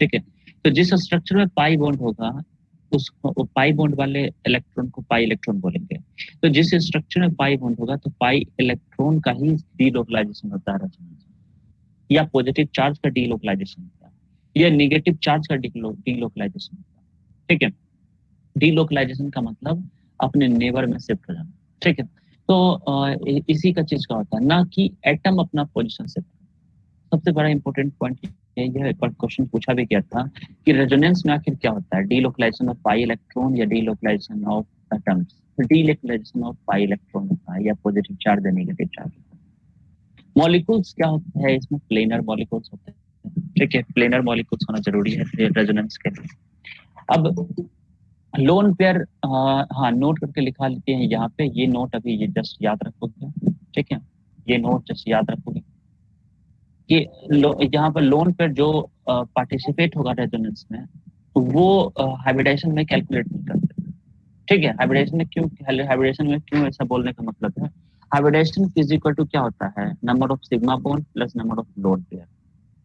ठीक है? तो जिस स्ट्रक्चर में पाई बॉन्ड होगा उसको पाई बॉन्ड वाले इलेक्ट्रॉन को पाई इलेक्ट्रॉन बोलेंगे। तो जिस स्ट्रक्चर में पाई बॉन्ड होगा तो पाई इलेक्ट्रॉन का ही डीलोकलाइजेशन होता है रेजोनेंस या पॉजिटिव चार्ज का डीलोकलाइजेशन होता है। या निगेटिव चार्ज का डीलोकलाइजेशन होता है। ठीक है? डीलोकलाइजेशन का मतलब अपने नेबर में शिफ्ट हो जाना। ठीक है? तो इसी का चीज़ का होता है। ना कि एटम अपना पोजिशन शिफ्ट सबसे बड़ा इंपॉर्टेंट पॉइंट यह एक बार क्वेश्चन पूछा भी गया था कि रेजोनेंस में आखिर क्या होता है? डीलोकलाइजेशन ऑफ़ पाई इलेक्ट्रॉन या delocalisation of atoms delocalisation of pi electron होता है या पॉजिटिव चार्ज या नेगेटिव चार्ज मॉलिक्यूल्स क्या होता है? इसमें प्लेनर मॉलिक्यूल्स होते हैं। ठीक है प्लेनर मॉलिक्यूल्स होना ज़रूरी है रेजोनेंस के लिए। अब लोन पेयर हाँ नोट करके लिखा लेते हैं यहाँ पे। ये नोट अभी ये जस्ट याद रखोगे। ठीक है? ये नोट जस्ट याद रखोगे। कि यहाँ पर लोन पर जो पार्टिसिपेट होगा रेजोनेंस में तो वो हाइब्रिडेशन में कैलकुलेट नहीं करते। ठीक है? हाइब्रिडेशन में क्यों हाइब्रिडेशन में क्यों ऐसा बोलने का मतलब है? हाइब्रिडेशन फ़िज़िकल टू क्या होता है? Number of sigma bond plus number of lone pair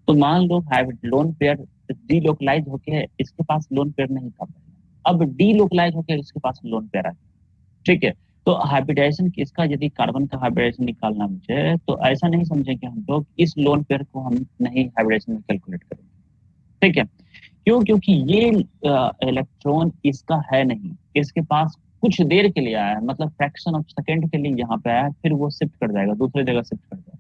तो मान लो लोन पेयर डीलोकलाइज होके इसके पास लोन पेयर नहीं था अब डीलोकलाइज होकर इसके पास लोन पेयर है ठीक है? तो हाइब्रिडाइजेशन इसका यदि कार्बन का हाइब्रिडाइजेशन निकालना मुझे तो ऐसा नहीं समझेंगे हम लोग इस लोन पेयर को हम नहीं हाइब्रिडाइजेशन में कैलकुलेट करेंगे। ठीक है? क्यों? क्योंकि ये इलेक्ट्रॉन इसका है नहीं। इसके पास कुछ देर के लिए आया है मतलब फ्रैक्शन ऑफ़ सेकेंड के लिए यहाँ पे आया, फिर वो शिफ्ट कर जाएगा, दूसरी जगह शिफ्ट कर जाएगा।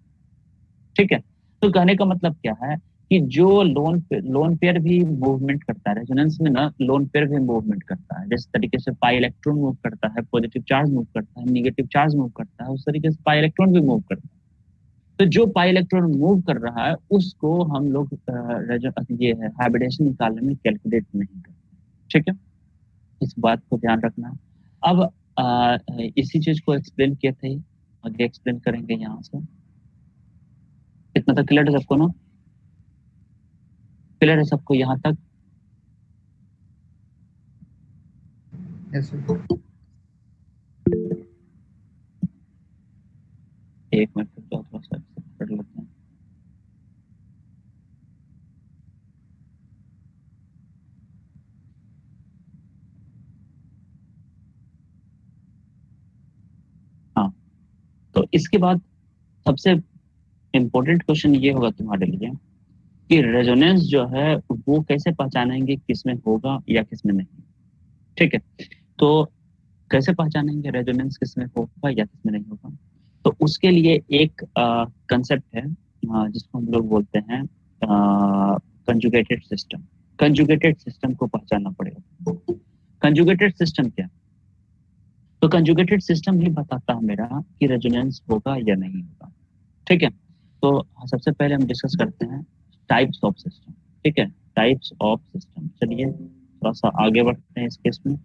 ठीक है? तो कहने का मतलब क्या है? कि जो लोन लोन पेयर भी मूवमेंट करता है रेजोनेंस में ना लोन पेयर भी मूवमेंट करता है। जिस तरीके से पाई इलेक्ट्रॉन मूव करता है पॉजिटिव चार्ज मूव करता है निगेटिव चार्ज मूव करता है उस तरीके से पाई इलेक्ट्रॉन भी मूव करता है। तो जो पाई इलेक्ट्रॉन मूव कर रहा है उसको हम लोग ये है हाइब्रिडेशन निकालने में कैलकुलेट नहीं करते ठीक है? इस बात को ध्यान रखना। अब आ, इसी चीज़ को एक्सप्लेन किए थे। आगे एक्सप्लेन करेंगे यहाँ से। कितना तक क्लियर है सबको ना? क्लियर है सबको यहाँ तक। Yes, एक मिनट तो थोड़ा सा कर लेते हैं। हाँ तो इसके बाद सबसे इम्पोर्टेंट क्वेश्चन ये होगा तुम्हारे लिए। कि रेजोनेंस जो है, वो कैसे पहचानेंगे किसमें होगा या किसमें नहीं? ठीक है तो कैसे पहचानेंगे रेजोनेंस किसमें होगा या किसमें नहीं होगा? तो उसके लिए एक कंसेप्ट है जिसको हम लोग बोलते हैं कंजुगेटेड सिस्टम कंजुगेटेड सिस्टम को पहचानना पड़ेगा। कंजुगेटेड सिस्टम क्या? तो कंजुगेटेड सिस्टम ही बताता है मेरा कि रेजोनेंस होगा या नहीं होगा। ठीक है तो सबसे पहले हम डिस्कस करते हैं टाइप्स ऑफ़ सिस्टम ठीक है? टाइप्स ऑफ़ सिस्टम चलिए थोड़ा सा आगे बढ़ते हैं इस केस में।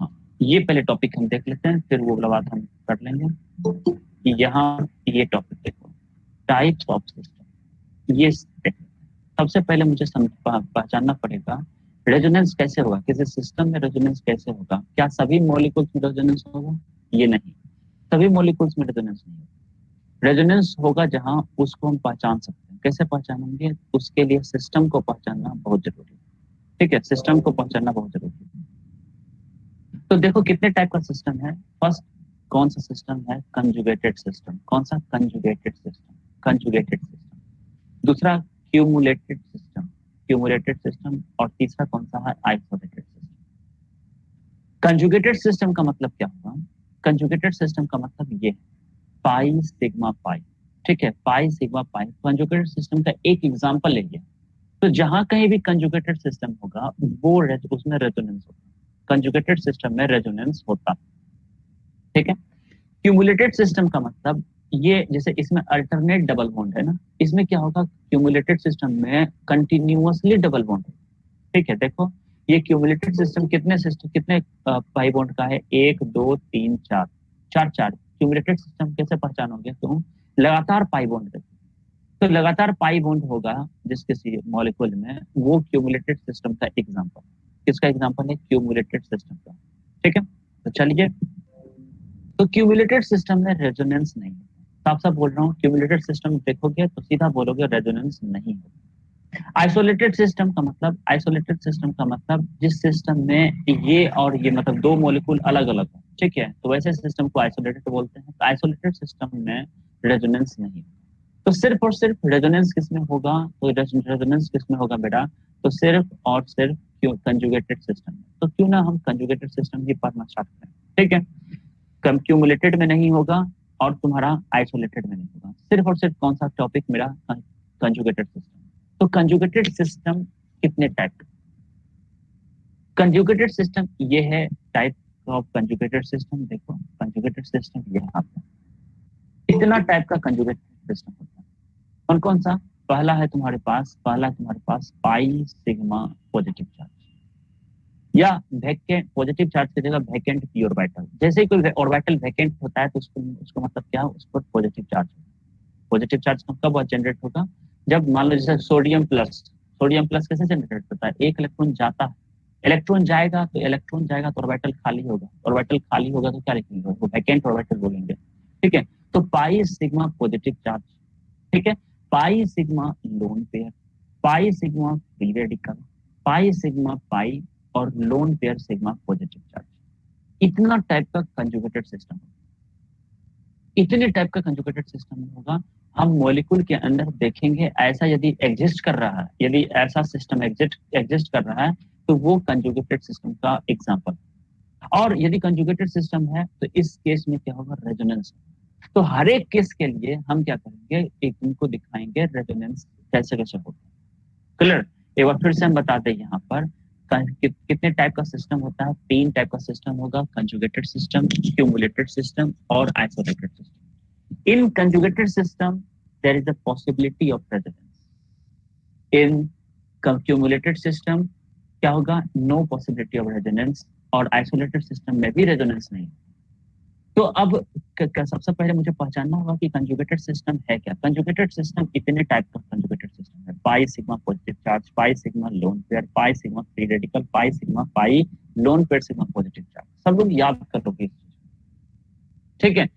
हाँ, ये पहले टॉपिक हम देख लेते हैं फिर वो वाला बात हम कर लेंगे यहाँ ये टॉपिक देखो। टाइप्स ऑफ़ सिस्टम ये सबसे पहले मुझे पहचानना पड़ेगा रेजोनेंस कैसे होगा? किसी सिस्टम में रेजोनेंस कैसे होगा? क्या सभी मॉलिक्यूल्स में रेजोनेंस होगा? ये नहीं। सभी मोलिकुल्स में रेजोनेंस नहीं होगा रेजोनेंस होगा जहाँ उसको हम पहचान सकते हैं। कैसे पहचानेंगे? उसके लिए सिस्टम को पहचानना बहुत ज़रूरी है। ठीक है? सिस्टम को पहचानना बहुत ज़रूरी है। तो देखो कितने टाइप का सिस्टम है। फ़र्स्ट कौन सा सिस्टम है? कंजुगेटेड सिस्टम कौन सा? कंजुगेटेड सिस्टम कंजुगेटेड सिस्टम दूसरा क्यूमुलेटेड सिस्टम क्यूमुलेटेड सिस्टम और तीसरा कौन सा है? आइसोलेटेड सिस्टम कंजुगेटेड सिस्टम का मतलब क्या होगा? कंजुगेटेड सिस्टम का मतलब ये पाई सिग्मा पाई ठीक है? Pi sigma pi conjugated system का एक एग्जांपल लेंगे तो जहाँ कहीं भी कंजुगेटेड सिस्टम होगा, वो उसमें रेजोनेंस होगा। कंजुगेटेड सिस्टम में रेजोनेंस होता। ठीक है? क्यूमुलेटेड सिस्टम का मतलब ये, जैसे इसमें अल्टरनेट डबल बॉन्ड है ना, इसमें क्या होगा? क्यूमुलेटेड सिस्टम में कंटिन्यूअसली डबल बॉन्ड ठीक है? देखो ये क्यूमुलेटेड सिस्टम कितने सिस्टम कितने पाई बॉन्ड का है? एक, दो, तीन, चार। चार चार। क्यूमुलेटेड सिस्टम कैसे पहचानोगे तुम? लगातार पाई बॉन्ड तो लगातार पाई बॉन्ड होगा जिस किसी मॉलिक्यूल में, वो क्यूमुलेटेड सिस्टम का एग्जांपल किसका एग्जांपल है? क्यूमुलेटेड सिस्टम का। ठीक है? तो चलिए। तो क्यूमुलेटेड सिस्टम में रेजोनेंस नहीं है। साफ़ साफ़ बोल रहा हूँ क्यूमुलेटेड सिस्टम देखोगे तो सीधा बोलोगे रेजोनेंस नहीं होगा। आइसोलेटेड सिस्टम का मतलब आइसोलेटेड सिस्टम का मतलब जिस सिस्टम में ये और ये मतलब दो मोलिकुल अलग अलग हो, ठीक है? तो वैसे सिस्टम को आइसोलेटेड बोलते हैं। तो आइसोलेटेड सिस्टम में रेजोनेंस नहीं तो सिर्फ़ और सिर्फ़ रेजोनेंस किसमें होगा? तो रेजोनेंस किसमें होगा बेटा? तो सिर्फ़ और सिर्फ़ क्यों? कंजुगेटेड सिस्टम तो क्यों ना हम कंजुगेटेड सिस्टम ही पढ़ना स्टार्ट करें, ठीक है? क्यूमुलेटेड में नहीं होगा और तुम्हारा आइसोलेटेड में नहीं होगा। सिर्फ़ और सिर्फ़ कौन सा टॉपिक मेरा कंजुगेटेड सिस्टम तो कंजुगेटेड सिस्टम कितने टाइप कंजुगेटेड सिस्टम ये है टाइप ऑफ़ कंजुगेटेड सिस्टम देखो कंजुगेटेड सिस्टम यहाँ पे। इतना टाइप का कंजुगेटेड सिस्टम होता है। कौन कौन सा? पहला है तुम्हारे पास, पहला तुम्हारे पास पाई सिग्मा पॉजिटिव चार्ज या वैकेंट पॉजिटिव चार्ज की जगह वैकेंट पी ऑर्बिटल जैसे कोई ऑर्बिटल वैकेंट होता है तो उसको उसको मतलब क्या? उस पर पॉजिटिव चार्ज पॉजिटिव चार्ज कब जनरेट होगा? जब मान लो जैसे सोडियम प्लस सोडियम प्लस कैसे जनरेट होता है? एक इलेक्ट्रॉन जाता है। इलेक्ट्रॉन जाएगा तो इलेक्ट्रॉन जाएगा तो ऑर्बिटल खाली होगा। ऑर्बिटल खाली होगा तो क्या लिखेंगे? वो वैकेंट ऑर्बिटल बोलेंगे। ठीक है? तो पाई सिग्मा पॉजिटिव चार्ज ठीक है? Pi sigma lone pair pi sigma free radical pi sigma pi और lone pair sigma positive charge इतना टाइप का कंजुगेटेड सिस्टम इतने टाइप का कंजुगेटेड सिस्टम होगा हम मॉलिक्यूल के अंदर देखेंगे, ऐसा यदि एग्जिस्ट कर रहा है, यदि ऐसा सिस्टम एग्जिस्ट एग्जिस्ट कर रहा है तो वो कंजुगेटेड सिस्टम का एग्ज़ाम्पल और यदि कंजुगेटेड सिस्टम है तो इस केस में क्या होगा? रेजोनेंस तो हर एक केस के लिए हम क्या करेंगे? एक उनको दिखाएँगे रेजोनेंस कैसे कैसे होगा क्लियर एक बार फिर से हम बताते हैं यहाँ पर कितने टाइप का सिस्टम होता है? तीन टाइप का सिस्टम होगा कंजुगेटेड सिस्टम क्यूमुलेटेड सिस्टम और isolated system in conjugated system there is a possibility of resonance in cumulated system क्या होगा? नो पॉसिबिलिटी ऑफ़ रेजोनेंस और आइसोलेटेड सिस्टम में भी रेजोनेंस नहीं। तो अब सबसे पहले मुझे पहचानना होगा कि कंजुगेटेड सिस्टम है क्या? कंजुगेटेड सिस्टम इतने टाइप का कंजुगेटेड सिस्टम है। Pi sigma positive charge pi sigma lone pair pi sigma free radical pi sigma pi lone pair sigma positive charge सब लोग याद कर लोगे ठीक है?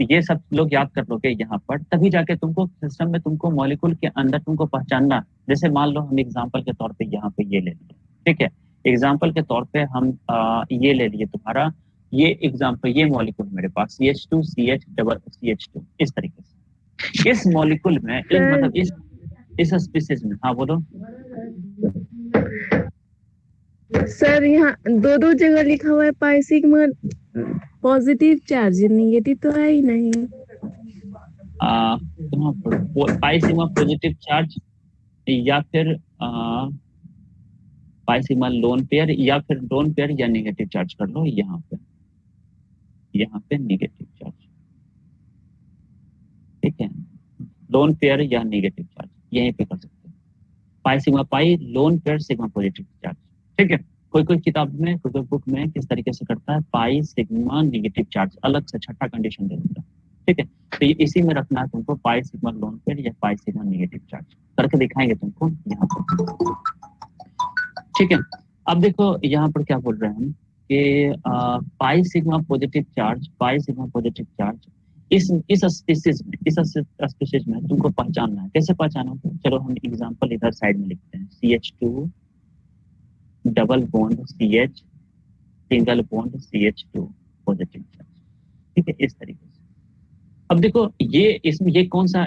ये सब लोग याद कर लोगे यहाँ पर तभी जाके तुमको सिस्टम में तुमको मॉलिक्यूल के अंदर तुमको पहचानना। जैसे मान लो हम एग्ज़ाम्पल के तौर पर यहाँ पे ये ले लिए ठीक है? एग्ज़ाम्पल के तौर पे हम आ, ये ले लिए तुम्हारा ये एग्ज़ाम्पल ये मॉलिक्यूल मेरे पास C H two C H double C H two इस तरीके से। इस मॉलिक्यूल में इस मतलब इस इस स्पीसीज में हाँ बोलो। सर यहाँ दो दो जगह लिखा हुआ है pi sigma positive charge negative तो है ही नहीं। आ, पाई सिग्मा पॉजिटिव चार्ज या फिर पाई सिग्मा लोन पेयर या फिर लोन पेयर या नेगेटिव चार्ज कर लो यहाँ पे। यहाँ पे नेगेटिव चार्ज ठीक है? लोन पेयर या नेगेटिव चार्ज यहीं पे कर सकते हैं। Pi sigma pi lone pair sigma positive charge ठीक है? कोई कोई किताब में कोई कोई बुक में किस तरीके से करता है? पाई, सिग्मा नेगेटिव चार्ज अलग से छठा कंडीशन दे देता है। ठीक है? तो ये इसी में रखना है तुमको, पाई, सिग्मा लोन पेयर या पाई, सिग्मा नेगेटिव चार्ज करके दिखाएँगे तुमको यहाँ पर। ठीक है? अब देखो, यहाँ पर क्या बोल रहे हैं हम कि pi, sigma positive charge pi, sigma positive charge इस इस स्पीसीज में, इस स्पीसीज में तुमको पहचानना है। कैसे पहचाना चलो हम एग्जांपल इधर साइड में लिखते हैं। C H two double bond C H single bond C H two positive charge ठीक है, इस तरीके से। अब देखो, ये इसमें, ये कौन सा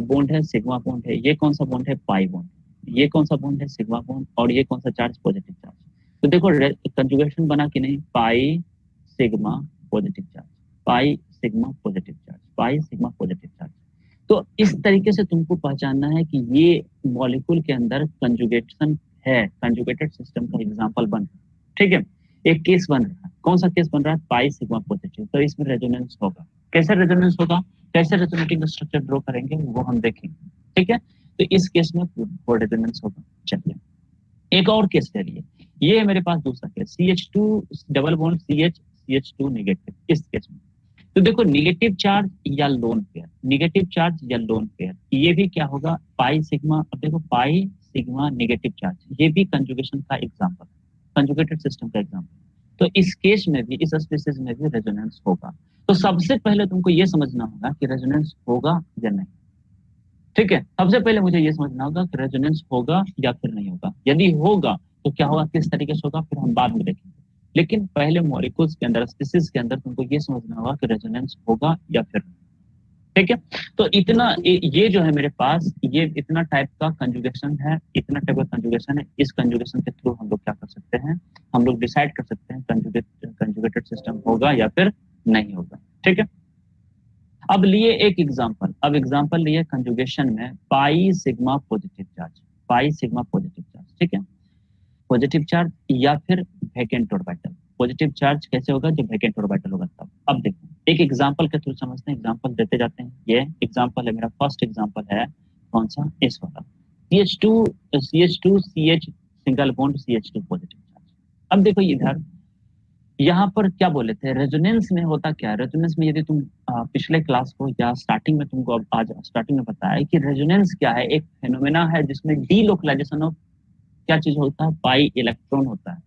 बॉन्ड है? सिग्मा बॉन्ड है। ये कौन सा बॉन्ड है? पाई बॉन्ड ये कौन सा बॉन्ड है? सिग्मा बॉन्ड और ये कौन सा चार्ज पॉजिटिव चार्ज तो देखो कंजुगेशन बना कि नहीं? Pi sigma positive charge pi sigma positive charge pi sigma positive charge तो इस तरीके से तुमको पहचानना है कि ये मॉलिक्यूल के अंदर कंजुगेशन है कंजुगेटेड सिस्टम का एग्जांपल बन ठीक है? एक केस बन रहा है। कौन सा केस बन रहा है? पाई सिग्मा पॉजिटिव तो इसमें रेजोनेंस होगा। कैसे रेजोनेंस होगा? कैसे रेजोनेटिंग स्ट्रक्चर ड्रॉ करेंगे, वो हम देखेंगे। ठीक है? तो इस केस में वो रेजोनेंस होगा। चलिए। एक और केस ले लिए। ये मेरे पास दूसरा case C H two double bond C H C H two negative इस केस में। तो देखो निगेटिव चार्ज या लोन पेयर निगेटिव चार्ज या लोन पेयर ये भी क्या होगा? पाई सिग्मा अब देखो पाई सिग्मा निगेटिव चार्ज ये भी कंजुगेशन का एग्ज़ाम्पल कंजुगेटेड सिस्टम का एग्ज़ाम्पल तो इस केस में भी, इस स्पीसीज में भी रेजोनेंस होगा। तो सबसे पहले तुमको ये समझना होगा कि रेजोनेंस होगा या नहीं। ठीक है? सबसे पहले मुझे ये समझना होगा कि रेजोनेंस होगा या फिर नहीं होगा। यदि होगा तो क्या होगा? किस तरीके से होगा? फिर हम बाद में देखेंगे। लेकिन पहले मॉलिक्यूल्स के अंदर स्पीसीज के अंदर तुमको ये समझना होगा कि रेजोनेंस होगा या फिर नहीं। ठीक है? तो इतना, ये जो है मेरे पास, ये इतना टाइप का कंजुगेशन है, इतना टाइप का कंजुगेशन है, इस कंजुगेशन के थ्रू हम लोग क्या कर सकते हैं? हम लोग डिसाइड कर सकते हैं कंजुगेट कंजुगेटेड सिस्टम होगा या फिर नहीं होगा, ठीक है? अब लिए एक एग्जांपल अब एग्जांपल लिए कंजुगेशन में pi sigma positive charge pi sigma positive charge ठीक है? पॉजिटिव चार्ज या फिर वैकेंट ऑर्बिटल पॉजिटिव चार्ज कैसे होगा? जब वैकेंट ऑर्बिटल होगा तब। अब देखो, एक एग्जांपल के थ्रू समझते हैं एग्जांपल देते जाते हैं। ये एग्जांपल है, मेरा फ़र्स्ट एग्जांपल है, कौन सा? इस वाला। CH2 CH2 CH single bond CH2 positive charge अब देखो इधर, यहाँ पर क्या बोले थे? रेजोनेंस में होता क्या? है रेजोनेंस में यदि तुम पिछले क्लास को या स्टार्टिंग में तुमको अब आज स्टार्टिंग में बताया कि रेजोनेंस क्या है? एक फेनोमेना है जिसमें डी ऑफ़ क्या चीज़ होता है? बाई इलेक्ट्रॉन होता है।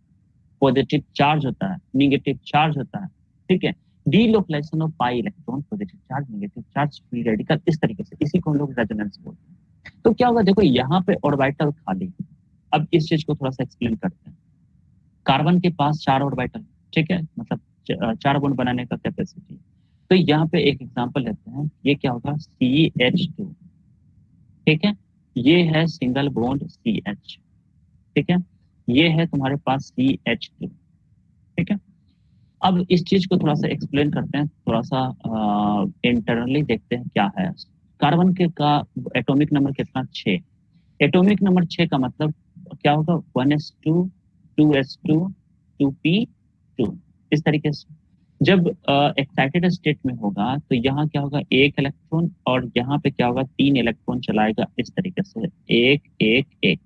पॉजिटिव चार्ज होता है निगेटिव चार्ज होता है, ठीक है? Delocalisation of pi electron positive charge negative charge free radical इस तरीके से, इसी को हम लोग रेजोनेंस बोलते हैं। तो क्या होगा, देखो, यहाँ पे ऑर्बिटल खाली अब इस चीज़ को थोड़ा सा एक्सप्लेन करते हैं। कार्बन के पास चार ऑर्बिटल ठीक है? मतलब चार बॉन्ड बनाने का कैपेसिटी तो यहाँ पे एक एग्जांपल लेते हैं। ये क्या होगा? सी ठीक है? ये है सिंगल बॉन्ड सी ठीक है? ये है तुम्हारे पास सी एच टू ठीक है? अब इस चीज़ को थोड़ा सा एक्सप्लेन करते हैं थोड़ा सा इंटरनली देखते हैं क्या है। कार्बन के का एटॉमिक नंबर कितना? छ एटॉमिक नंबर छ का मतलब क्या होगा? One S two two S two two P two इस तरीके से। जब एक्साइटेड uh, स्टेट में होगा तो यहाँ क्या होगा? एक इलेक्ट्रॉन और यहाँ पे क्या होगा? तीन इलेक्ट्रॉन चलाएगा। इस तरीके से। एक एक एक।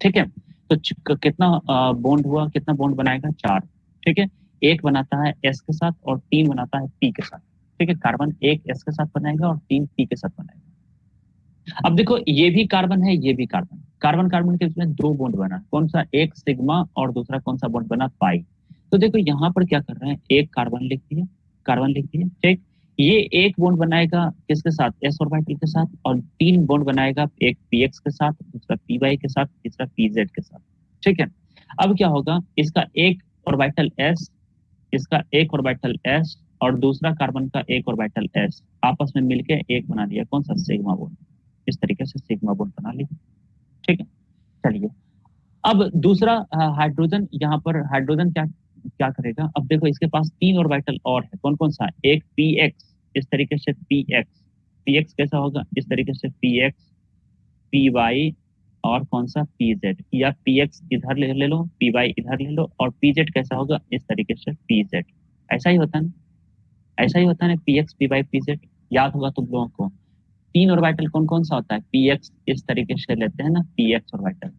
ठीक है? तो कितना बॉन्ड हुआ, कितना बॉन्ड बनाएगा? चार। ठीक है? एक बनाता है एस के साथ और तीन बनाता है पी के साथ। ठीक है? कार्बन एक एस के साथ बनाएगा और तीन पी के साथ बनाएगा। अब देखो, ये भी कार्बन है, ये भी कार्बन कार्बन कार्बन के बीच में दो बॉन्ड बना। कौन सा? एक सिग्मा और दूसरा कौन सा बॉन्ड बना? पाई तो देखो, यहाँ पर क्या कर रहे हैं? एक कार्बन लिख दिया। कार्बन लिख दिया। ठीक? ये एक बॉन्ड बनाएगा किसके साथ? एस ऑर्बिटल के साथ और तीन बॉन्ड बनाएगा एक पी एक्स के साथ, दूसरा पी वाई के साथ, तीसरा पी जेड के साथ। ठीक है? अब क्या होगा? इसका एक ऑर्बिटल एस इसका एक ऑर्बिटल एस और दूसरा कार्बन का एक ऑर्बिटल एस आपस में मिलके एक बना दिया। कौन सा? सिग्मा बॉन्ड इस तरीके से सिग्मा बॉन्ड बना लिया। ठीक है? चलिए। अब दूसरा हाइड्रोजन यहाँ पर हाइड्रोजन क्या क्या करेगा? अब देखो, इसके पास तीन ऑर्बिटल और है। कौन कौन सा? एक पी एक्स इस तरीके से पी एक्स पी एक्स कैसा होगा? इस तरीके से पी एक्स पी वाई और कौन सा? पी जेड या पी एक्स इधर ले, ले लो पी वाई इधर ले लो और पी जेड कैसा होगा? इस तरीके से पी जेड ऐसा ही होता है ऐसा ही होता है P X P Y P Z याद होगा तुम लोगों को। तीन ऑर्बिटल कौन कौन सा होता है? पी एक्स इस तरीके से लेते हैं ना P X orbital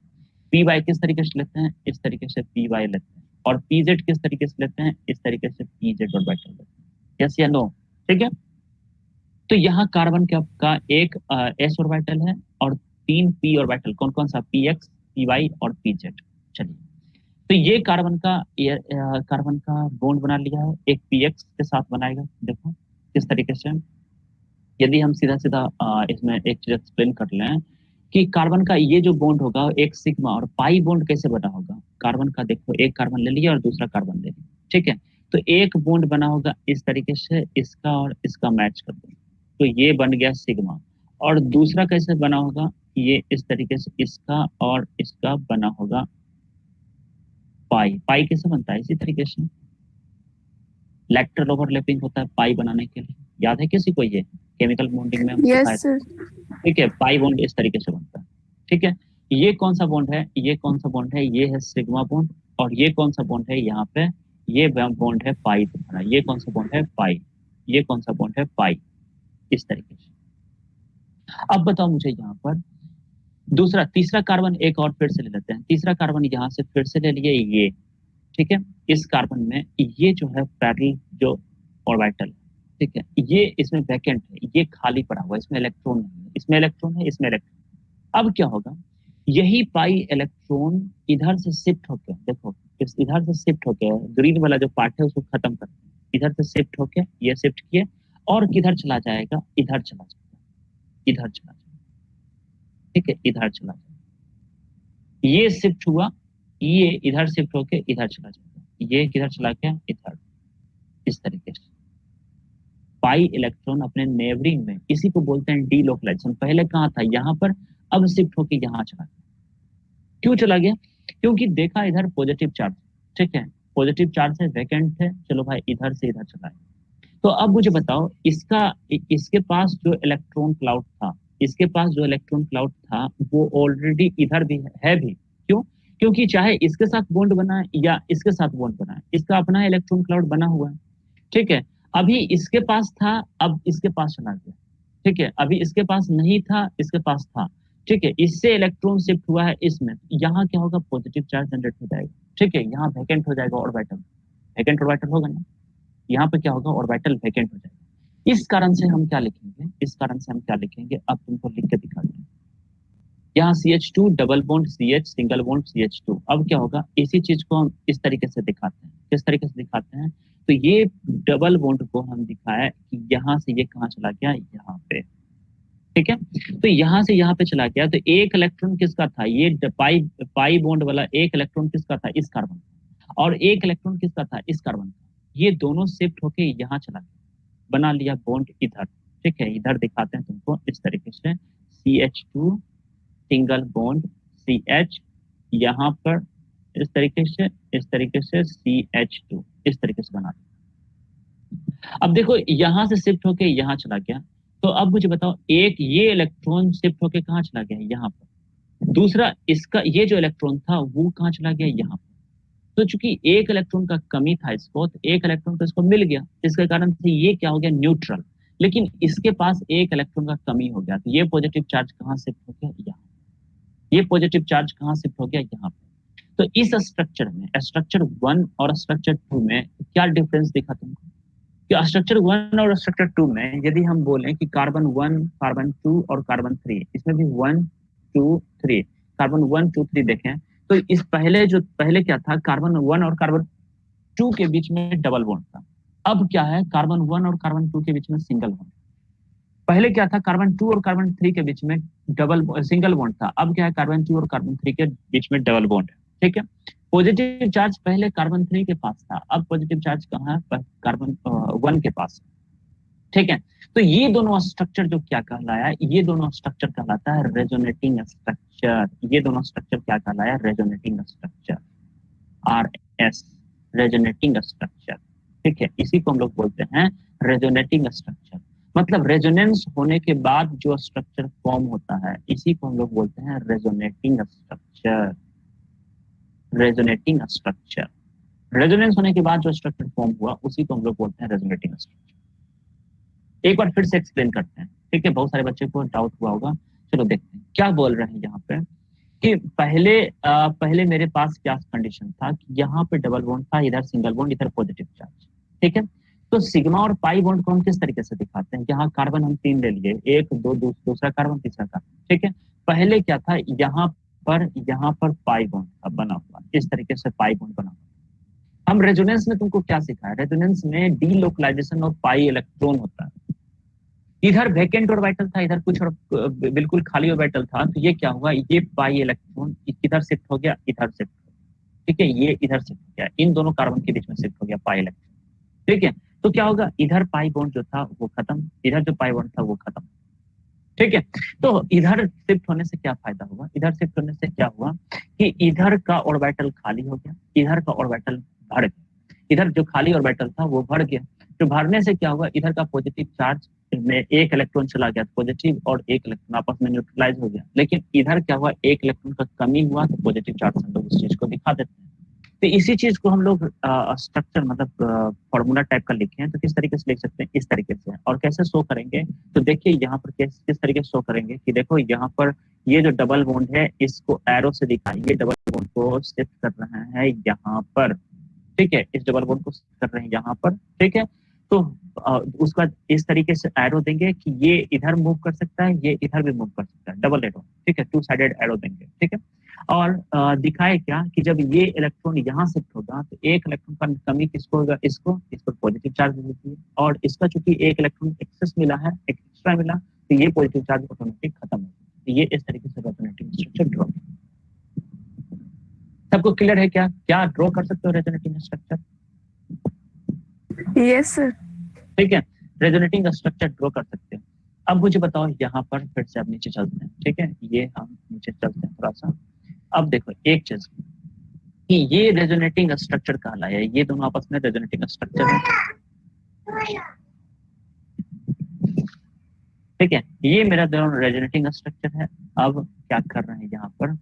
P Y किस तरीके से लेते हैं? इस तरीके से पी वाई लेते हैं। और पी जेड किस तरीके से लेते हैं? इस तरीके से पी जेड ऑर्बिटल लेते हैं। यस या नो ठीक है? तो यहाँ कार्बन के का एक एस ऑर्बिटल है और तीन पी ऑर्बिटल कौन कौन सा? पी एक्स पी वाई और पी जेड चलिए। तो ये कार्बन का कार्बन का बॉन्ड बना लिया है। एक पी एक्स के साथ बनाएगा। देखो, किस तरीके से। यदि हम सीधा सीधा इसमें एक चीज़ एक्सप्लेन कर लें कि कार्बन का ये जो बॉन्ड होगा, एक सिग्मा और पाई बॉन्ड कैसे बना होगा? कार्बन का देखो, एक कार्बन ले लिया और दूसरा कार्बन ले लिया। ठीक है? तो एक बॉन्ड बना होगा इस तरीके से, इसका और इसका मैच कर दो तो ये बन गया सिग्मा। और दूसरा कैसे बना होगा? ये इस तरीके से इसका और इसका बना होगा पाई। पाई कैसे बनता है? इसी तरीके से। लेक्ट्रल ओवरलैपिंग होता है पाई बनाने के लिए। याद है किसी को ये? केमिकल बॉन्डिंग में yes, ठीक है पाई बॉन्ड इस तरीके से बनता है। ठीक है ये कौन सा बॉन्ड है? ये कौन सा बॉन्ड है? ये है सिग्मा बॉन्ड और ये कौन सा बॉन्ड है यहाँ पे? ये बॉन्ड है पाई तुम्हारा ये कौन सा बॉन्ड है? पाई। ये कौन सा बॉन्ड है? पाई। इस तरीके से। अब बताओ मुझे यहाँ पर, दूसरा, तीसरा कार्बन एक और फिर से ले लेते हैं। तीसरा कार्बन यहाँ से फिर से ले लिए ये, ठीक है? इस कार्बन में ये जो है पैरल जो ऑर्बिटल, ठीक है? ये इसमें वैकेंट है, ये खाली पड़ा हुआ इसमें इलेक्ट्रॉन नहीं है। इसमें इलेक्ट्रॉन है, इसमें इलेक्ट्रॉन अब क्या होगा? यही पाई इलेक्ट्रॉन इधर से शिफ्ट होकर देखो इधर से शिफ्ट होके ग्रीन वाला जो पार्ट है उसको खत्म कर, इधर से शिफ्ट होके, ये शिफ्ट किए और किधर चला जाएगा? इधर चला जाएगा। इधर चला जाएगा। ठीक है, इधर चला जाएगा। ये शिफ्ट हुआ, ये इधर शिफ्ट होके इधर चला जाएगा। ये किधर चला गया? इधर। इस तरीके से। पाई इलेक्ट्रॉन अपने नेबरिंग में, इसी को बोलते हैं डीलोकलाइजेशन पहले कहाँ था? यहाँ पर। अब शिफ्ट होके यहाँ चला गया। क्यों चला गया? क्योंकि देखा इधर पॉजिटिव चार्ज ठीक है? पॉजिटिव चार्ज है वैकेंट है। चलो भाई, इधर से इधर चला है तो अब मुझे बताओ, इसका, इसके पास जो इलेक्ट्रॉन क्लाउड था, इसके पास जो इलेक्ट्रॉन क्लाउड था, वो ऑलरेडी इधर भी है भी। क्यों? क्योंकि चाहे इसके साथ बॉन्ड बनाए या इसके साथ बॉन्ड बनाए, इसका अपना इलेक्ट्रॉन क्लाउड बना हुआ है। ठीक है? अभी इसके पास था, अब इसके पास चला गया। ठीक है? अभी इसके पास नहीं था, इसके पास था। ठीक है? इससे इलेक्ट्रॉन शिफ्ट हुआ है इसमें। यहाँ क्या होगा? पॉजिटिव चार्ज जनरेट हो जाएगा। ठीक है? यहाँ वैकेंट हो जाएगा ऑर्बिटल वैकेंट ऑर्बिटल होगा ना? यहाँ पे क्या होगा? ऑर्बिटल वैकेंट हो जाएगा। इस कारण से हम क्या लिखेंगे? इस कारण से हम क्या लिखेंगे? अब तुमको लिख के दिखा देंगे यहाँ C H two double bond C H single bond C H two अब क्या होगा? इसी चीज़ को हम इस तरीके से दिखाते हैं। किस तरीके से दिखाते हैं? तो ये डबल बॉन्ड को हम दिखाया कि यहाँ से ये कहाँ चला गया? यहाँ पे। ठीक है? तो यहाँ से यहाँ पे चला गया। तो एक इलेक्ट्रॉन किसका था? ये पाई पाई बॉन्ड वाला एक इलेक्ट्रॉन किसका था? इस कार्बन और एक इलेक्ट्रॉन किसका था? इस कार्बन का। ये दोनों शिफ्ट होके यहाँ चला गया। बना लिया बॉन्ड इधर। ठीक है, इधर दिखाते हैं तुमको इस तरीके से। C H two single bond C H यहाँ पर इस तरीके से, इस तरीके से सी एच टू इस तरीके से बना अब देखो, यहाँ से शिफ्ट होके यहाँ चला गया। तो अब मुझे बताओ, एक ये इलेक्ट्रॉन शिफ्ट होके कहाँ चला गया? यहाँ पर। दूसरा, इसका ये जो इलेक्ट्रॉन था, वो कहाँ चला गया? यहाँ पर। तो चूँकि एक इलेक्ट्रॉन का कमी था इसको तो एक इलेक्ट्रॉन तो इसको मिल गया जिसके कारण से ये क्या हो गया? न्यूट्रल लेकिन इसके पास एक इलेक्ट्रॉन का कमी हो गया तो ये पॉजिटिव चार्ज कहाँ शिफ्ट हो गया? यहाँ. ये पॉजिटिव चार्ज कहाँ शिफ्ट हो गया? यहाँ पर तो इस स्ट्रक्चर में स्ट्रक्चर वन और स्ट्रक्चर टू में क्या डिफरेंस दिखा तुमको? कि स्ट्रक्चर वन और स्ट्रक्चर टू में यदि हम बोलें कि कार्बन वन कार्बन टू और कार्बन थ्री इसमें भी one two three carbon one two three देखें तो इस पहले जो, पहले क्या था? कार्बन वन और कार्बन टू के बीच में डबल बॉन्ड था। अब क्या है? कार्बन वन और कार्बन टू के बीच में सिंगल बॉन्ड पहले क्या था? कार्बन टू और कार्बन थ्री के बीच में डबल सिंगल बॉन्ड था। अब क्या है? कार्बन टू और कार्बन थ्री के बीच में डबल बॉन्ड है। ठीक है? पॉजिटिव चार्ज पहले कार्बन थ्री के पास था। अब पॉजिटिव चार्ज कहाँ है? कार्बन वन के पास ठीक है? तो ये दोनों स्ट्रक्चर जो क्या कहलाया? ये दोनों स्ट्रक्चर कहलाता है रेजोनेटिंग स्ट्रक्चर ये दोनों स्ट्रक्चर क्या कहलाया? Resonating structure R S resonating structure ठीक है, इसी को हम लोग बोलते हैं रेजोनेटिंग स्ट्रक्चर मतलब रेजोनेंस होने के बाद जो स्ट्रक्चर फॉर्म होता है, इसी को हम लोग बोलते हैं resonating structure resonating structure resonance होने के बाद जो स्ट्रक्चर फॉर्म हुआ, उसी को हम लोग बोलते हैं रेजोनेटिंग स्ट्रक्चर एक बार फिर से एक्सप्लेन करते हैं। ठीक है बहुत सारे बच्चे को डाउट हुआ होगा। चलो देखते हैं क्या बोल रहे हैं यहाँ पे? कि पहले आ, पहले मेरे पास क्या कंडीशन था कि यहाँ पे डबल बॉन्ड था इधर सिंगल बॉन्ड इधर पॉजिटिव चार्ज ठीक है? तो सिग्मा और पाई बॉन्ड को हम किस तरीके से दिखाते हैं? यहाँ कार्बन हम तीन ले लिए। एक दो दूसरा कार्बन तीसरा कार्बन ठीक है? पहले क्या था? यहाँ पर यहाँ पर पाई बॉन्ड बना हुआ। इस तरीके से पाई बॉन्ड बना हुआ? हम रेजोनेंस में तुमको क्या सिखाया? रेजोनेंस में डी ऑफ़ पाई इलेक्ट्रॉन होता है। इधर वैकेंट ऑर्बिटल था, इधर कुछ और बिल्कुल खाली ऑर्बिटल था। तो ये क्या हुआ? ये पाई इलेक्ट्रॉन इधर शिफ्ट हो गया? इधर शिफ्ट हो गया। ठीक है, ये इधर शिफ्ट हो गया। इन दोनों कार्बन के बीच में शिफ्ट हो गया पाई इलेक्ट्रॉन ठीक है तो क्या होगा? इधर पाई बॉन्ड जो था, वो खत्म। इधर जो पाई बॉन्ड था, वो खत्म। ठीक है तो इधर शिफ्ट होने से क्या फ़ायदा हुआ? इधर शिफ्ट होने से क्या हुआ कि इधर का ऑर्बिटल खाली हो गया। इधर का ऑर्बिटल भर गया। इधर जो खाली ऑर्बिटल था, वो भर गया। तो भरने से क्या हुआ? इधर का पॉजिटिव चार्ज में एक इलेक्ट्रॉन चला गया पॉजिटिव और एक इलेक्ट्रॉन आपस में न्यूट्रलाइज हो गया। लेकिन इधर क्या हुआ? एक इलेक्ट्रॉन का कमी हुआ तो पॉजिटिव चार्ज हम लोग इस चीज़ को दिखा देते हैं। तो इसी चीज़ को हम लोग स्ट्रक्चर मतलब फॉर्मूला टाइप का लिखे हैं तो किस तरीके से लिख सकते हैं? इस तरीके से। और कैसे शो करेंगे? तो देखिए यहाँ पर किस किस तरीके से शो करेंगे कि देखो यहाँ पर ये जो डबल बॉन्ड है, इसको एरो से दिखाएँ। ये डबल बॉन्ड को शिफ्ट कर रहे हैं यहाँ पर। ठीक है? इस डबल बॉन्ड को कर रहे हैं यहाँ पर। ठीक है? तो उसका इस तरीके से एरो देंगे कि ये इधर मूव कर सकता है, ये इधर भी मूव कर सकता है। डबल एरो ठीक है? टू साइडेड एरो देंगे, ठीक है? और दिखाए क्या कि जब ये इलेक्ट्रॉन यहाँ शिफ्ट होगा तो एक इलेक्ट्रॉन का कमी किसको होगा? इसको इस पर पॉजिटिव चार्ज देती है और इसका चूँकि एक इलेक्ट्रॉन एक्सेस मिला है एक्स्ट्रा मिला तो ये पॉजिटिव चार्ज ऑटोमेटिक खत्म हो तो ये इस तरीके से रेजोनेटिंग स्ट्रक्चर ड्रॉ सबको क्लियर है क्या? क्या ड्रॉ कर सकते हो रेजोनेटिंग स्ट्रक्चर सर ठीक है? रेजोनेटिंग स्ट्रक्चर ड्रॉ कर सकते हैं। अब मुझे बताओ, यहाँ पर फिर से अब नीचे चलते हैं। ठीक है? ये हम नीचे चलते हैं थोड़ा सा। अब देखो, एक चीज़। कि ये रेजोनेटिंग स्ट्रक्चर कहा है? ये दोनों आपस में रेजोनेटिंग स्ट्रक्चर है। ठीक है? ये मेरा दोनों रेजोनेटिंग स्ट्रक्चर है। अब क्या कर रहे हैं यहाँ पर?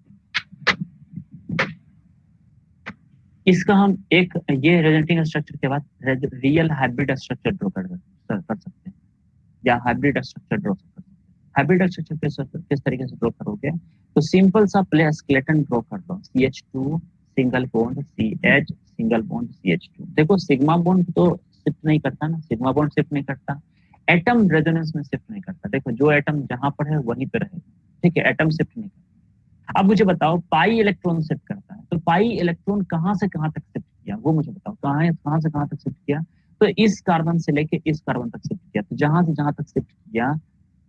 इसका हम एक ये रेजोनेटिंग स्ट्रक्चर के बाद रियल हाइब्रिड स्ट्रक्चर ड्रॉ कर, कर सकते हैं। या हाइब्रिड स्ट्रक्चर ड्रॉ कर सकते हैं। हाइब्रिड स्ट्रक्चर किस तरीके से ड्रॉ करोगे? तो सिंपल सा प्ले स्केलेटन ड्रॉ कर लो C H two single bond C H single bond C H two देखो सिग्मा बॉन्ड तो शिफ्ट नहीं करता ना सिग्मा बॉन्ड शिफ्ट नहीं करता एटम रेजोनेंस में शिफ्ट नहीं करता। देखो जो एटम जहाँ पर है वहीं पर रहेगा ठीक है एटम शिफ्ट नहीं करता। अब मुझे बताओ पाई इलेक्ट्रॉन शिफ्ट करता तो पाई इलेक्ट्रॉन कहाँ से कहाँ तक शिफ्ट किया? वो मुझे बताओ, कहाँ है, कहाँ से कहाँ तक शिफ्ट किया? तो इस कार्बन से लेके इस कार्बन तक शिफ्ट किया। तो जहाँ से जहाँ तक शिफ्ट किया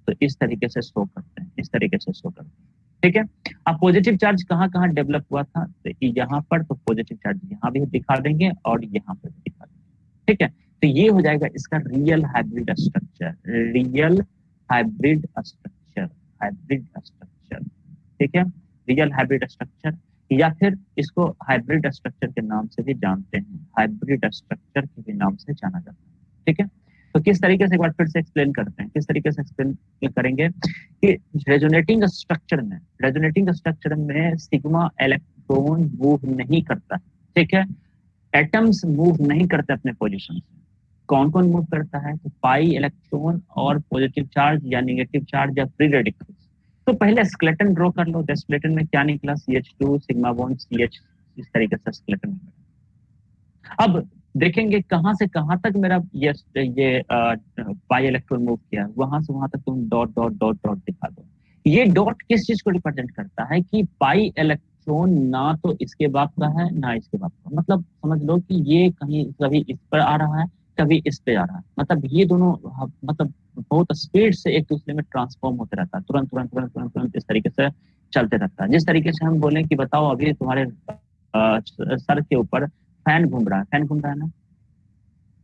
तो इस तरीके से शो करते हैं, इस तरीके से शो करते हैं। ठीक है? अब पॉजिटिव चार्ज कहाँ कहाँ डेवलप हुआ था? तो यहाँ पर तो पॉजिटिव चार्ज यहाँ भी दिखा देंगे और यहाँ पर दिखा देंगे। ठीक है? तो ये हो जाएगा इसका real hybrid structure real hybrid structure hybrid structure ठीक है? रियल हाइब्रिड स्ट्रक्चर या फिर इसको हाइब्रिड स्ट्रक्चर के नाम से भी जानते हैं। हाइब्रिड स्ट्रक्चर के भी नाम से जाना जाता है। ठीक है? तो किस तरीके से एक बार फिर से एक्सप्लेन करते हैं? किस तरीके से एक्सप्लेन करेंगे कि रेजोनेटिंग स्ट्रक्चर में रेजोनेटिंग स्ट्रक्चर में सिग्मा इलेक्ट्रॉन मूव नहीं करता। ठीक है? एटम्स मूव नहीं करते अपने पोजिशन से। कौन कौन मूव करता है? तो पाई इलेक्ट्रॉन और पॉजिटिव चार्ज या निगेटिव चार्ज या फ्री रेडिकल्स तो पहले स्केलेटन ड्रॉ कर लो स्केलेटन में क्या निकला? C H two sigma bond C H इस तरीके से स्केलेटन अब देखेंगे कहाँ से कहाँ तक मेरा ये ये पाई इलेक्ट्रॉन मूव किया। वहाँ से वहाँ तक तुम डॉट डॉट डॉट डॉट दिखा दो। ये डॉट किस चीज़ को रिप्रेजेंट करता है कि पाई इलेक्ट्रॉन ना तो इसके बाप का है, ना इसके बाप का। मतलब समझ लो कि ये कहीं कभी इस पर आ रहा है कभी इस पे आ रहा है। मतलब ये दोनों मतलब बहुत स्पीड से एक दूसरे में ट्रांसफॉर्म होते रहता है। तुरंत तुरंत तुरंत तुरंत तुरंत इस तरीके से चलते रहता है। जिस तरीके से हम बोले कि बताओ अभी तुम्हारे सर के ऊपर फ़ैन घूम रहा है। फ़ैन घूम रहा है ना?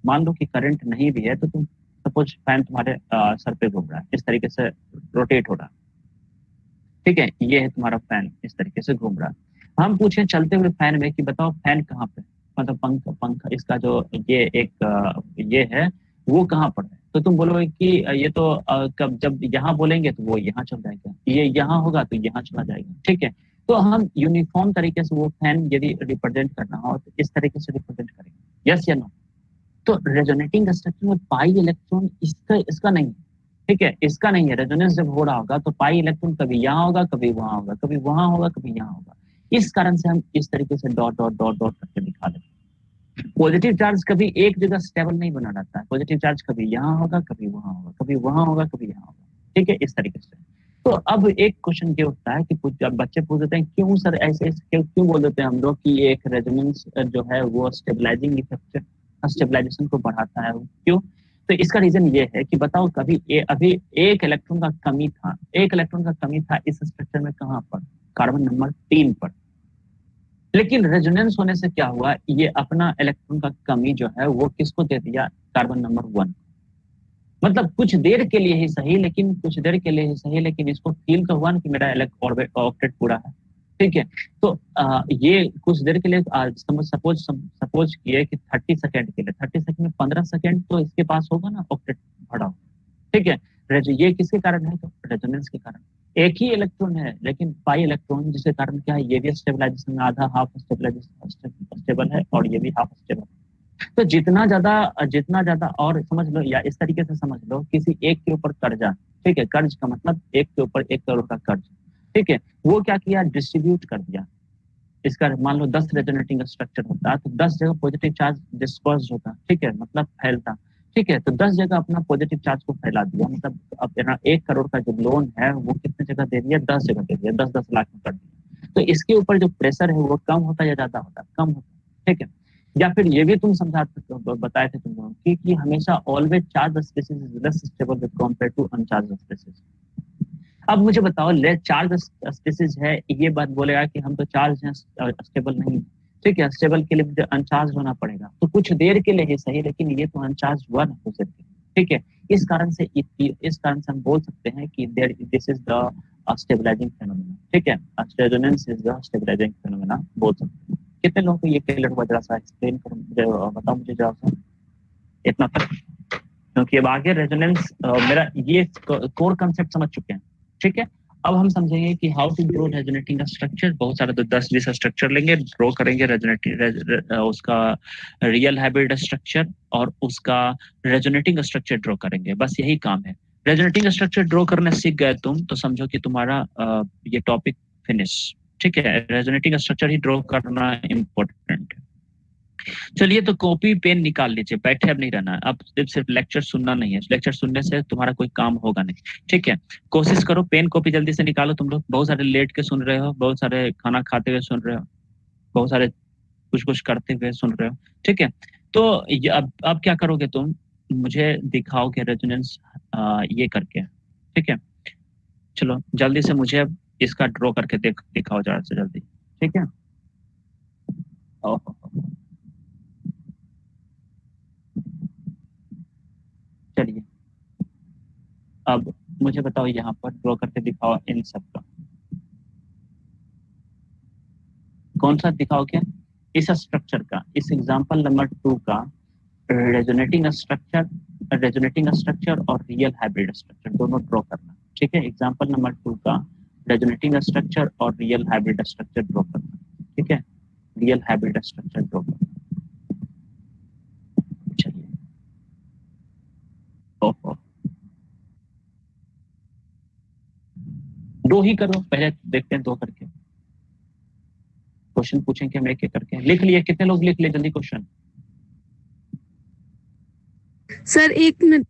मान लो कि करंट नहीं भी है तो तुम सपोज़ फ़ैन तुम्हारे सर पे घूम रहा है। इस तरीके से रोटेट हो रहा है। ठीक है? ये है तुम्हारा फ़ैन इस तरीके से घूम रहा है। हम पूछे चलते हुए फ़ैन में कि बताओ फ़ैन कहाँ पे मतलब पंख पंख, इसका जो ये एक, ये है, वो कहाँ पर है? तो तुम बोलोगे कि, ये तो कब, जब यहाँ बोलेंगे तो वो यहाँ चल जाएगा। ये यहाँ होगा तो यहाँ चला जाएगा। ठीक है? तो हम यूनिफॉर्म तरीके से वो फ़ैन यदि रिप्रेजेंट करना हो तो इस तरीके से रिप्रेजेंट करेंगे। यस या नो तो रेजोनेटिंग स्ट्रक्चर में पाई इलेक्ट्रॉन इसका इसका नहीं ठीक है? इसका नहीं है। रेजोनेंस जब हो रहा होगा तो पाई इलेक्ट्रॉन कभी यहाँ होगा, कभी वहाँ होगा, कभी वहाँ होगा, कभी यहाँ होगा। इस कारण से हम इस तरीके से डॉट डॉट डॉट डॉट करके दिखा देते पॉजिटिव चार्ज कभी एक जगह स्टेबल नहीं बना रहता है। पॉजिटिव चार्ज कभी यहाँ होगा कभी वहाँ होगा कभी वहाँ होगा कभी यहाँ होगा। ठीक है? इस तरीके से। तो अब एक क्वेश्चन ये उठता है कि बच्चे पूछ देते हैं क्यों सर ऐसे क्यों क्यों बोल देते हैं हम लोग कि एक रेजोनेंस जो है वो स्टेबलाइजिंग इफ़ेक्ट स्टेबलाइजेशन को बढ़ाता है? क्यों? तो इसका रीजन ये है कि बताओ कभी ए, अभी एक इलेक्ट्रॉन का कमी था। एक इलेक्ट्रॉन का कमी था इस स्ट्रक्चर में कहाँ पर? कार्बन नंबर तीन पर। लेकिन रेजोनेंस होने से क्या हुआ? ये अपना इलेक्ट्रॉन का कमी जो है वो किसको दे दिया? कार्बन नंबर वन मतलब कुछ देर के लिए ही सही लेकिन कुछ देर के लिए ही सही लेकिन इसको फील तो हुआ ना कि मेरा ऑर्बिट पूरा है? ठीक है? तो आ, ये कुछ देर के लिए सपोज़ सपोज़ किए कि थर्टी सेकेंड के लिए। थर्टी सेकेंड में पंद्रह सेकेंड तो इसके पास होगा ना ऑक्टेट भरा ठीक है? ये किसके कारण है? तो रेजोनेंस के कारण। एक ही इलेक्ट्रॉन है, लेकिन पाई इलेक्ट्रॉन जिसके कारण क्या है? ये भी स्टेबलाइजेशन में आधा हाफ़ स्टेबलाइजेशन स्टेबल है और ये भी हाफ़ स्टेबल तो जितना ज़्यादा जितना ज़्यादा और समझ लो या इस तरीके से समझ लो, किसी एक के ऊपर कर्जा, ठीक है? कर्ज का मतलब एक के ऊपर एक करोड़ का कर्ज, ठीक है? वो क्या किया? डिस्ट्रीब्यूट कर दिया। इसका मान लो दस रेजोनेटिंग स्ट्रक्चर होता तो दस जगह पॉजिटिव चार्ज डिस्पर्स होता, ठीक है? मतलब फैलता। ठीक है तो दस जगह अपना पॉजिटिव चार्ज को फैला दिया। मतलब अब एक करोड़ का जो लोन है वो कितने जगह दे दिया? दस जगह दे दिया दस दस लाख में कर दिया। तो इसके ऊपर जो प्रेशर है वो कम होता या ज़्यादा होता? कम होता ठीक है? या फिर ये भी तुम समझा बताए थे तुम लोग कि, हमेशा always charge species is less stable with compare to uncharged species अब मुझे बताओ ले चार्ज स्पेसिस है ये बात बोलेगा कि हम तो चार्ज हैं स्टेबल नहीं ठीक है स्टेबल के लिए मुझे अनचार्ज होना पड़ेगा। तो कुछ देर के लिए ही सही, लेकिन ये तो अनचार्ज हुआ ना कुछ देर ठीक है, इस कारण से इस कारण से हम बोल सकते हैं कि there this is the stabilising phenomena ठीक है resonance is the stabilising phenomena बोल सकते हैं। कितने लोगों को ये क्लियर हुआ, जरा सा एक्सप्लेन करो मुझे बताओ मुझे जरा सा। इतना तक। क्योंकि अब आगे रेजोनेंस मेरा ये कोर कंसेप्ट समझ चुके हैं। ठीक है अब हम समझेंगे कि हाउ टू ड्रो रेजोनेटिंग का स्ट्रक्चर बहुत सारे तो दस बीस स्ट्रक्चर लेंगे ड्रॉ करेंगे रेजोनेटिंग रे, उसका रियल हाइब्रिड स्ट्रक्चर और उसका रेजोनेटिंग स्ट्रक्चर ड्रॉ करेंगे। बस यही काम है। रेजोनेटिंग स्ट्रक्चर ड्रॉ करने सीख गए तुम तो समझो कि तुम्हारा ये टॉपिक फिनिश ठीक है? रेजोनेटिंग स्ट्रक्चर ही ड्रॉ करना इम्पोर्टेंट है चलिए तो कॉपी पेन निकाल लीजिए, बैठे अब नहीं रहना, अब सिर्फ़ सिर्फ़ लेक्चर सुनना नहीं है। लेक्चर सुनने से तुम्हारा कोई काम होगा नहीं। ठीक है? कोशिश करो पेन कॉपी जल्दी से निकालो तुम लोग। बहुत सारे लेट के सुन रहे हो, बहुत सारे खाना खाते हुए सुन रहे हो, बहुत सारे कुछ कुछ करते हुए सुन रहे हो। ठीक है? तो अब अब क्या करोगे तुम? मुझे दिखाओगे रेजोनेंस ये करके। ठीक है? चलो, जल्दी से मुझे इसका ड्रॉ करके देख दिखाओ जरा से जल्दी। ठीक है? चलिए। अब मुझे बताओ यहाँ पर ड्रॉ करके दिखाओ इन सब का। कौन सा दिखाओ क्या? इस स्ट्रक्चर का, इस एग्जांपल नंबर टू का रेजोनेटिंग स्ट्रक्चर रेजोनेटिंग स्ट्रक्चर और रियल हाइब्रिड स्ट्रक्चर दोनों ड्रॉ करना। ठीक है? एग्जांपल नंबर टू का रेजोनेटिंग स्ट्रक्चर और रियल हाइब्रिड स्ट्रक्चर ड्रॉ करना। ठीक है? रियल हाइब्रिड स्ट्रक्चर ड्रॉ करना चलिए दो ही करो, पहले देखते हैं दो करके। क्वेश्चन पूछेंगे हम एक एक करके? लिख लिए, कितने लोग लिख लिए? जल्दी क्वेश्चन सर एक मिनट।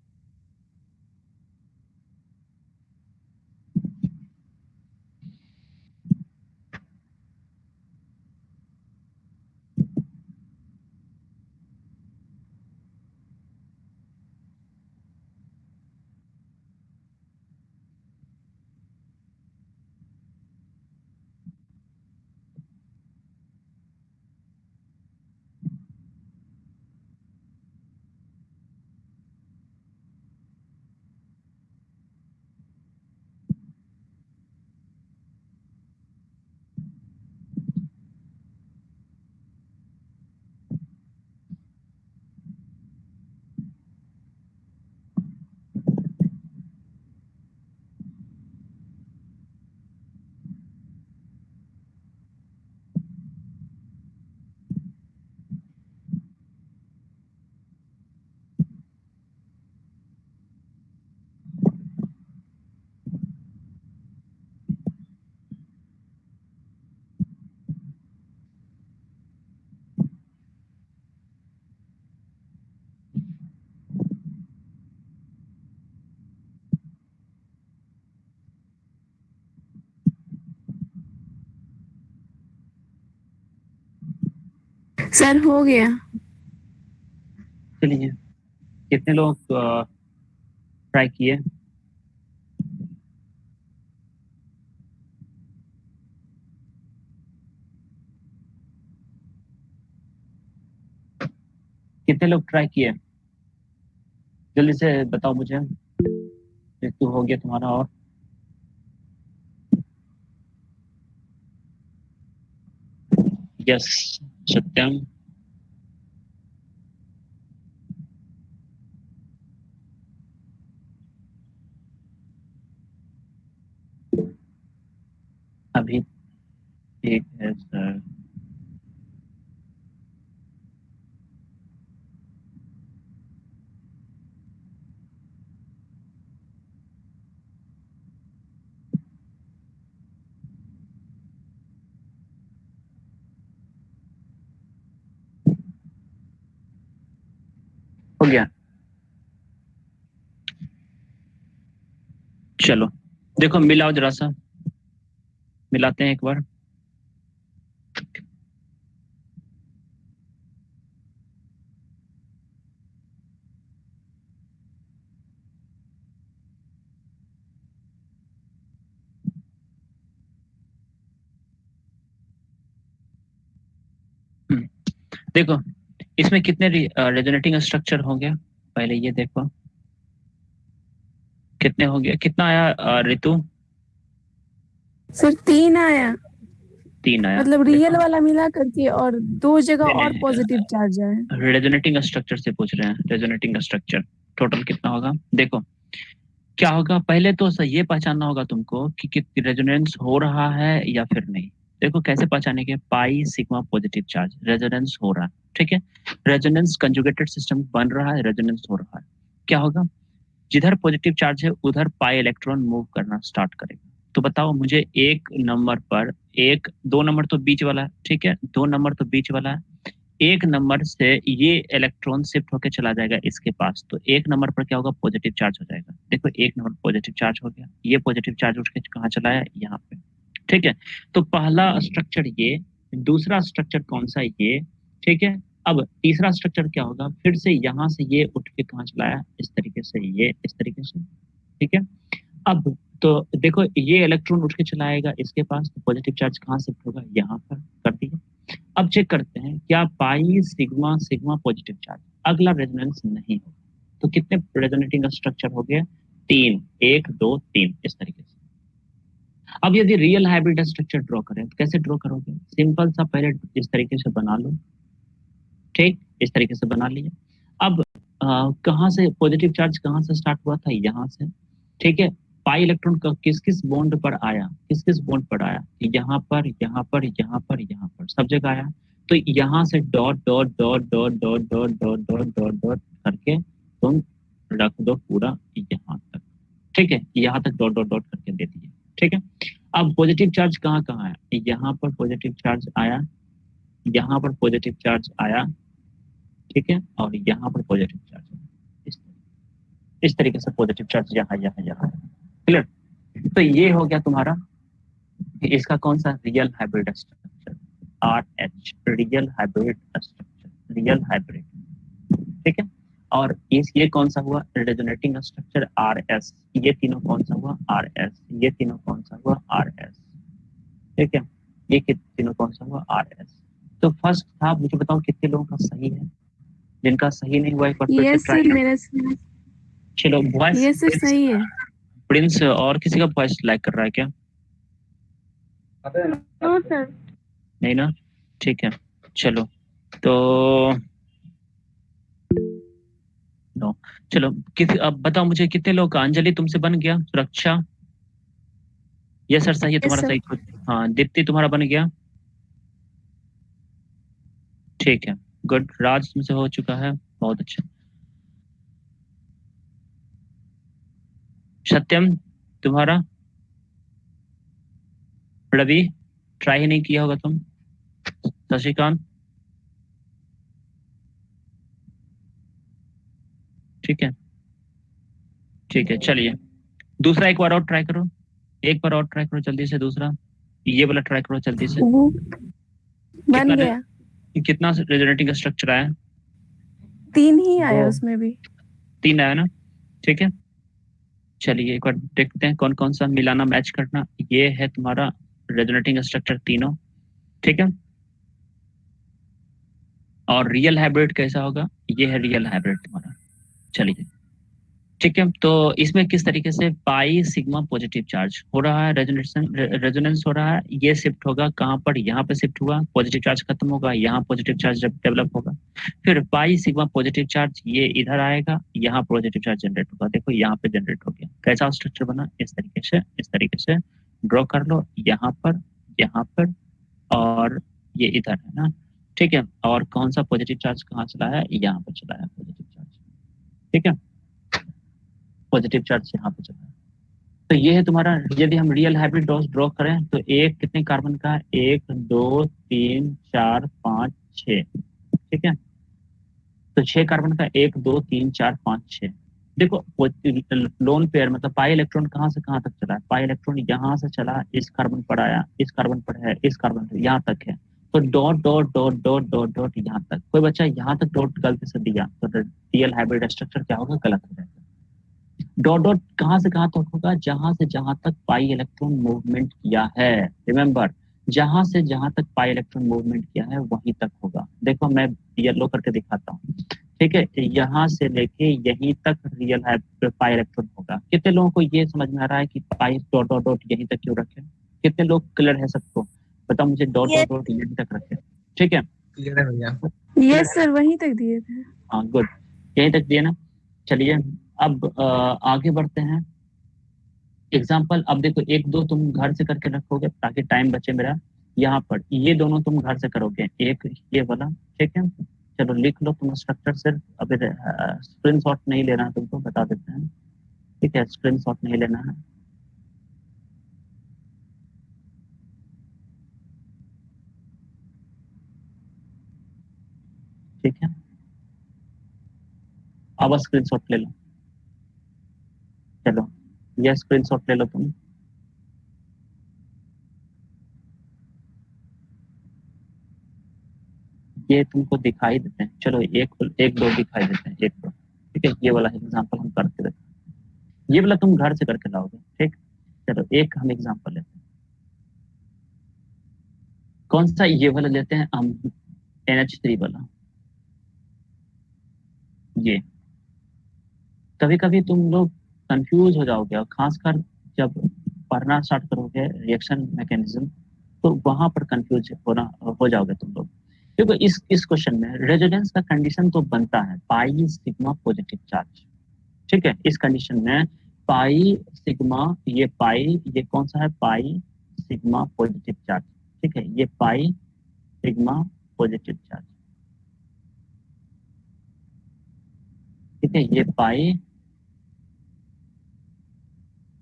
सर हो गया। चलिए, कितने लोग ट्राई किए? कितने लोग ट्राई किए? जल्दी से बताओ मुझे। तो हो गया तुम्हारा और। यस सत्यम अभी ठीक है सर हो गया। चलो देखो मिलाओ जरा सा। मिलाते हैं एक बार। देखो इसमें कितने रेजोनेटिंग स्ट्रक्चर होंगे पहले ये देखो। कितने हो गया? कितना आया ऋतु सर तीन आया। तीन आया। मतलब रियल वाला मिला करके और दो जगह और पॉजिटिव चार्ज आया। रेजोनेटिंग स्ट्रक्चर से पूछ रहे हैं। रेजोनेटिंग स्ट्रक्चर टोटल कितना होगा? देखो क्या होगा? पहले तो ये पहचानना होगा तुमको कि, कि रेजोनेंस हो रहा है या फिर नहीं। देखो कैसे पहचानेंगे pi sigma positive charge resonance हो रहा है, ठीक है? रेजोनेंस कंजुगेटेड सिस्टम बन रहा है रेजोनेंस हो रहा है। क्या होगा? जिधर पॉजिटिव चार्ज है, उधर पाई इलेक्ट्रॉन मूव करना स्टार्ट करेगा। तो बताओ मुझे एक नंबर पर, एक, दो नंबर तो बीच वाला है, ठीक है? दो नंबर तो बीच वाला है। एक नंबर से ये इलेक्ट्रॉन शिफ्ट होकर चला जाएगा इसके पास। तो एक नंबर पर क्या होगा? पॉजिटिव चार्ज हो जाएगा। देखो एक नंबर पॉजिटिव चार्ज हो गया। ये पॉजिटिव चार्ज उठ के कहाँ चलाया यहाँ पे। ठीक है? तो पहला स्ट्रक्चर ये, दूसरा स्ट्रक्चर कौन सा ये? ठीक है? अब तीसरा स्ट्रक्चर क्या होगा? फिर से यहाँ से ये उठ के कहाँ चला है इस तरीके से ये, इस तरीके से, ठीक है? अब तो देखो, ये इलेक्ट्रॉन उठ के चलाएगा, इसके पास तो पॉजिटिव चार्ज कहाँ शिफ्ट होगा यहाँ पर, कर दिया। अब चेक करते हैं, क्या pi sigma sigma positive charge अगला रेजोनेंस नहीं होगा। तो कितने रेजोनेटिंग स्ट्रक्चर हो गया? तीन, एक, दो, तीन, इस तरीके से। अब यदि रियल हाइब्रिड स्ट्रक्चर ड्रॉ करें तो कैसे ड्रॉ करोगे? सिंपल सा पहले इस तरीके से बना लो। ठीक? इस तरीके से बना लिया। अब कहाँ से पॉजिटिव चार्ज कहाँ से स्टार्ट हुआ था? यहाँ से। ठीक है? पाई इलेक्ट्रॉन का किस किस बॉन्ड पर आया? किस किस बॉन्ड पर आया? यहाँ पर यहाँ पर यहाँ पर यहाँ पर। सब जगह आया। तो यहाँ से dot dot dot dot dot dot dot dot dot dot करके तुम रख दो पूरा यहाँ तक। ठीक है? यहाँ तक डॉट डॉट डॉट करके दे दिए ठीक है? अब पॉजिटिव चार्ज कहाँ कहाँ आया? यहाँ पर पॉजिटिव चार्ज आया, यहाँ पर पॉजिटिव चार्ज आया, ठीक है? और यहाँ पर पॉजिटिव चार्ज आया। इस तरीके से पॉजिटिव चार्ज यहाँ यहाँ यहाँ। क्लियर तो ये हो गया तुम्हारा, इसका कौन सा real hybrid structure R H real hybrid structure real hybrid ठीक है? और इस ये कौन सा हुआ? रेजोनेटिंग स्ट्रक्चर आर एस ये तीनों कौन सा हुआ? आर एस ये तीनों कौन सा हुआ? आर एस ठीक है? ये तीनों कौन सा हुआ? आर एस तो फ़र्स्ट था मुझे बताओ कितने लोगों का सही है? जिनका सही नहीं हुआ एक बार फिर मेरा चलो वॉइस सर सही है। प्रिंस और किसी का वॉइस लाइक कर रहा है क्या? नो? सर नहीं ना? ठीक है। चलो। तो नो चलो किसी अब बताओ मुझे कितने लोग अंजलि तुमसे बन गया? सुरक्षा? ये सर सही है तुम्हारा सही हाँ दीप्ति तुम्हारा बन गया। ठीक है गुड। राज तुमसे हो चुका है बहुत अच्छा। सत्यम तुम्हारा? रवि ट्राई नहीं किया होगा तुम। शशिकांत ठीक है? ठीक है चलिए। दूसरा एक बार और ट्राई करो। एक बार और ट्राई करो जल्दी से दूसरा। ये वाला ट्राई करो जल्दी से। बन गया। कितना रेजोनेटिंग स्ट्रक्चर आया? तीन ही आया उसमें भी। तीन आया ना? ठीक है। चलिए एक बार देखते हैं कौन कौन सा मिलाना मैच करना ये है तुम्हारा रेजोनेटिंग स्ट्रक्चर तीनों। ठीक है? और रियल हाइब्रिड कैसा होगा? ये है रियल हाइब्रिड तुम्हारा। चलिए ठीक है तो इसमें किस तरीके से पाई सिग्मा पॉजिटिव चार्ज हो रहा है रेजोनेशन रेजोनेंस हो रहा है, ये शिफ्ट होगा कहाँ पर? यहाँ पे शिफ्ट हुआ, पॉजिटिव चार्ज खत्म होगा, यहाँ पॉजिटिव चार्ज डेवलप होगा। फिर पाई सिग्मा पॉजिटिव चार्ज ये इधर आएगा, यहाँ पॉजिटिव चार्ज जनरेट होगा। देखो, यहाँ पे जनरेट हो गया। कैसा स्ट्रक्चर बना? इस तरीके से, इस तरीके से ड्रॉ कर लो, यहाँ पर यहाँ पर, और ये इधर है ना। ठीक है, और कौन सा पॉजिटिव चार्ज कहाँ चला है? यहाँ पर चला है पॉजिटिव चार्ज। ठीक है? पॉजिटिव चार्ज यहाँ पे चला तो ये है तुम्हारा, यदि हम रियल हाइब्रिड डॉस ड्रॉ करें तो एक कितने कार्बन का? एक, दो, तीन, चार, पाँच छ ठीक है? तो छह कार्बन का एक, दो, तीन, चार, पाँच, छह। देखो लोन पेयर मतलब पाई इलेक्ट्रॉन कहाँ से कहाँ तक चला? है पाई इलेक्ट्रॉन यहाँ से चला, इस कार्बन पर आया, इस कार्बन पर है, इस कार्बन पर, यहाँ तक है। तो dot dot dot dot dot dot यहाँ तक। कोई बच्चा यहाँ तक डॉट गलती से दिया तो रियल हाइब्रिड स्ट्रक्चर क्या होगा? गलत हो जाएगा। डॉट डॉट कहाँ से कहाँ तक होगा? जहाँ से जहाँ तक पाई इलेक्ट्रॉन मूवमेंट किया है। रिमेंबर जहाँ से जहाँ तक पाई इलेक्ट्रॉन मूवमेंट किया है, वहीं तक होगा। देखो, मैं येलो करके दिखाता हूँ। ठीक है? यहाँ से लेके यहीं तक रियल है पाई इलेक्ट्रॉन होगा। कितने लोगों को ये समझ में आ रहा है कि पाई डॉट डॉट डॉट यहीं तक क्यों रखे? कितने लोग क्लियर है सबको? बताओ मुझे डॉट डॉट डॉट यहीं तक रखे ठीक है? क्लियर है भैया। यस सर वहीं तक दिए थे। हाँ गुड यहीं तक दिए ना? चलिए अब आगे बढ़ते हैं। एग्ज़ाम्पल अब देखो एक दो तुम घर से करके रखोगे ताकि टाइम बचे मेरा। यहाँ पर ये दोनों तुम घर से करोगे। एक ये वाला ठीक है? चलो लिख लो तुम स्ट्रक्चर सिर्फ़ अभी स्क्रीन शॉट नहीं लेना है तुमको बता देते हैं। ठीक है स्क्रीन शॉट नहीं लेना है। ठीक है? अब स्क्रीन शॉट ले लो। चलो ये स्क्रीन शॉट ले लो तुम। ये तुमको दिखाई देते हैं। चलो, एक एक दो दिखाई देते हैं, एक दो। ठीक है? ये वाला एग्जांपल हम करके देखते हैं। ये वाला तुम घर से करके लाओगे, ठीक? चलो, एक हम एग्जांपल लेते हैं। कौन सा ये वाला लेते हैं? हम एन एच थ्री वाला। ये कभी कभी तुम लोग कंफ्यूज हो जाओगे और खासकर जब पढ़ना स्टार्ट करोगे रिएक्शन मैकेनिज्म तो वहाँ पर कंफ्यूज होना, हो जाओगे तुम लोग। क्योंकि इस इस क्वेश्चन में रेजोनेंस का कंडीशन तो बनता है पाई सिग्मा पॉजिटिव चार्ज ठीक है, इस कंडीशन में पाई सिग्मा ये पाई ये कौन सा है? पाई सिग्मा पॉजिटिव चार्ज ठीक है, ये पाई सिग्मा पॉजिटिव चार्ज ठीक है, ये पाई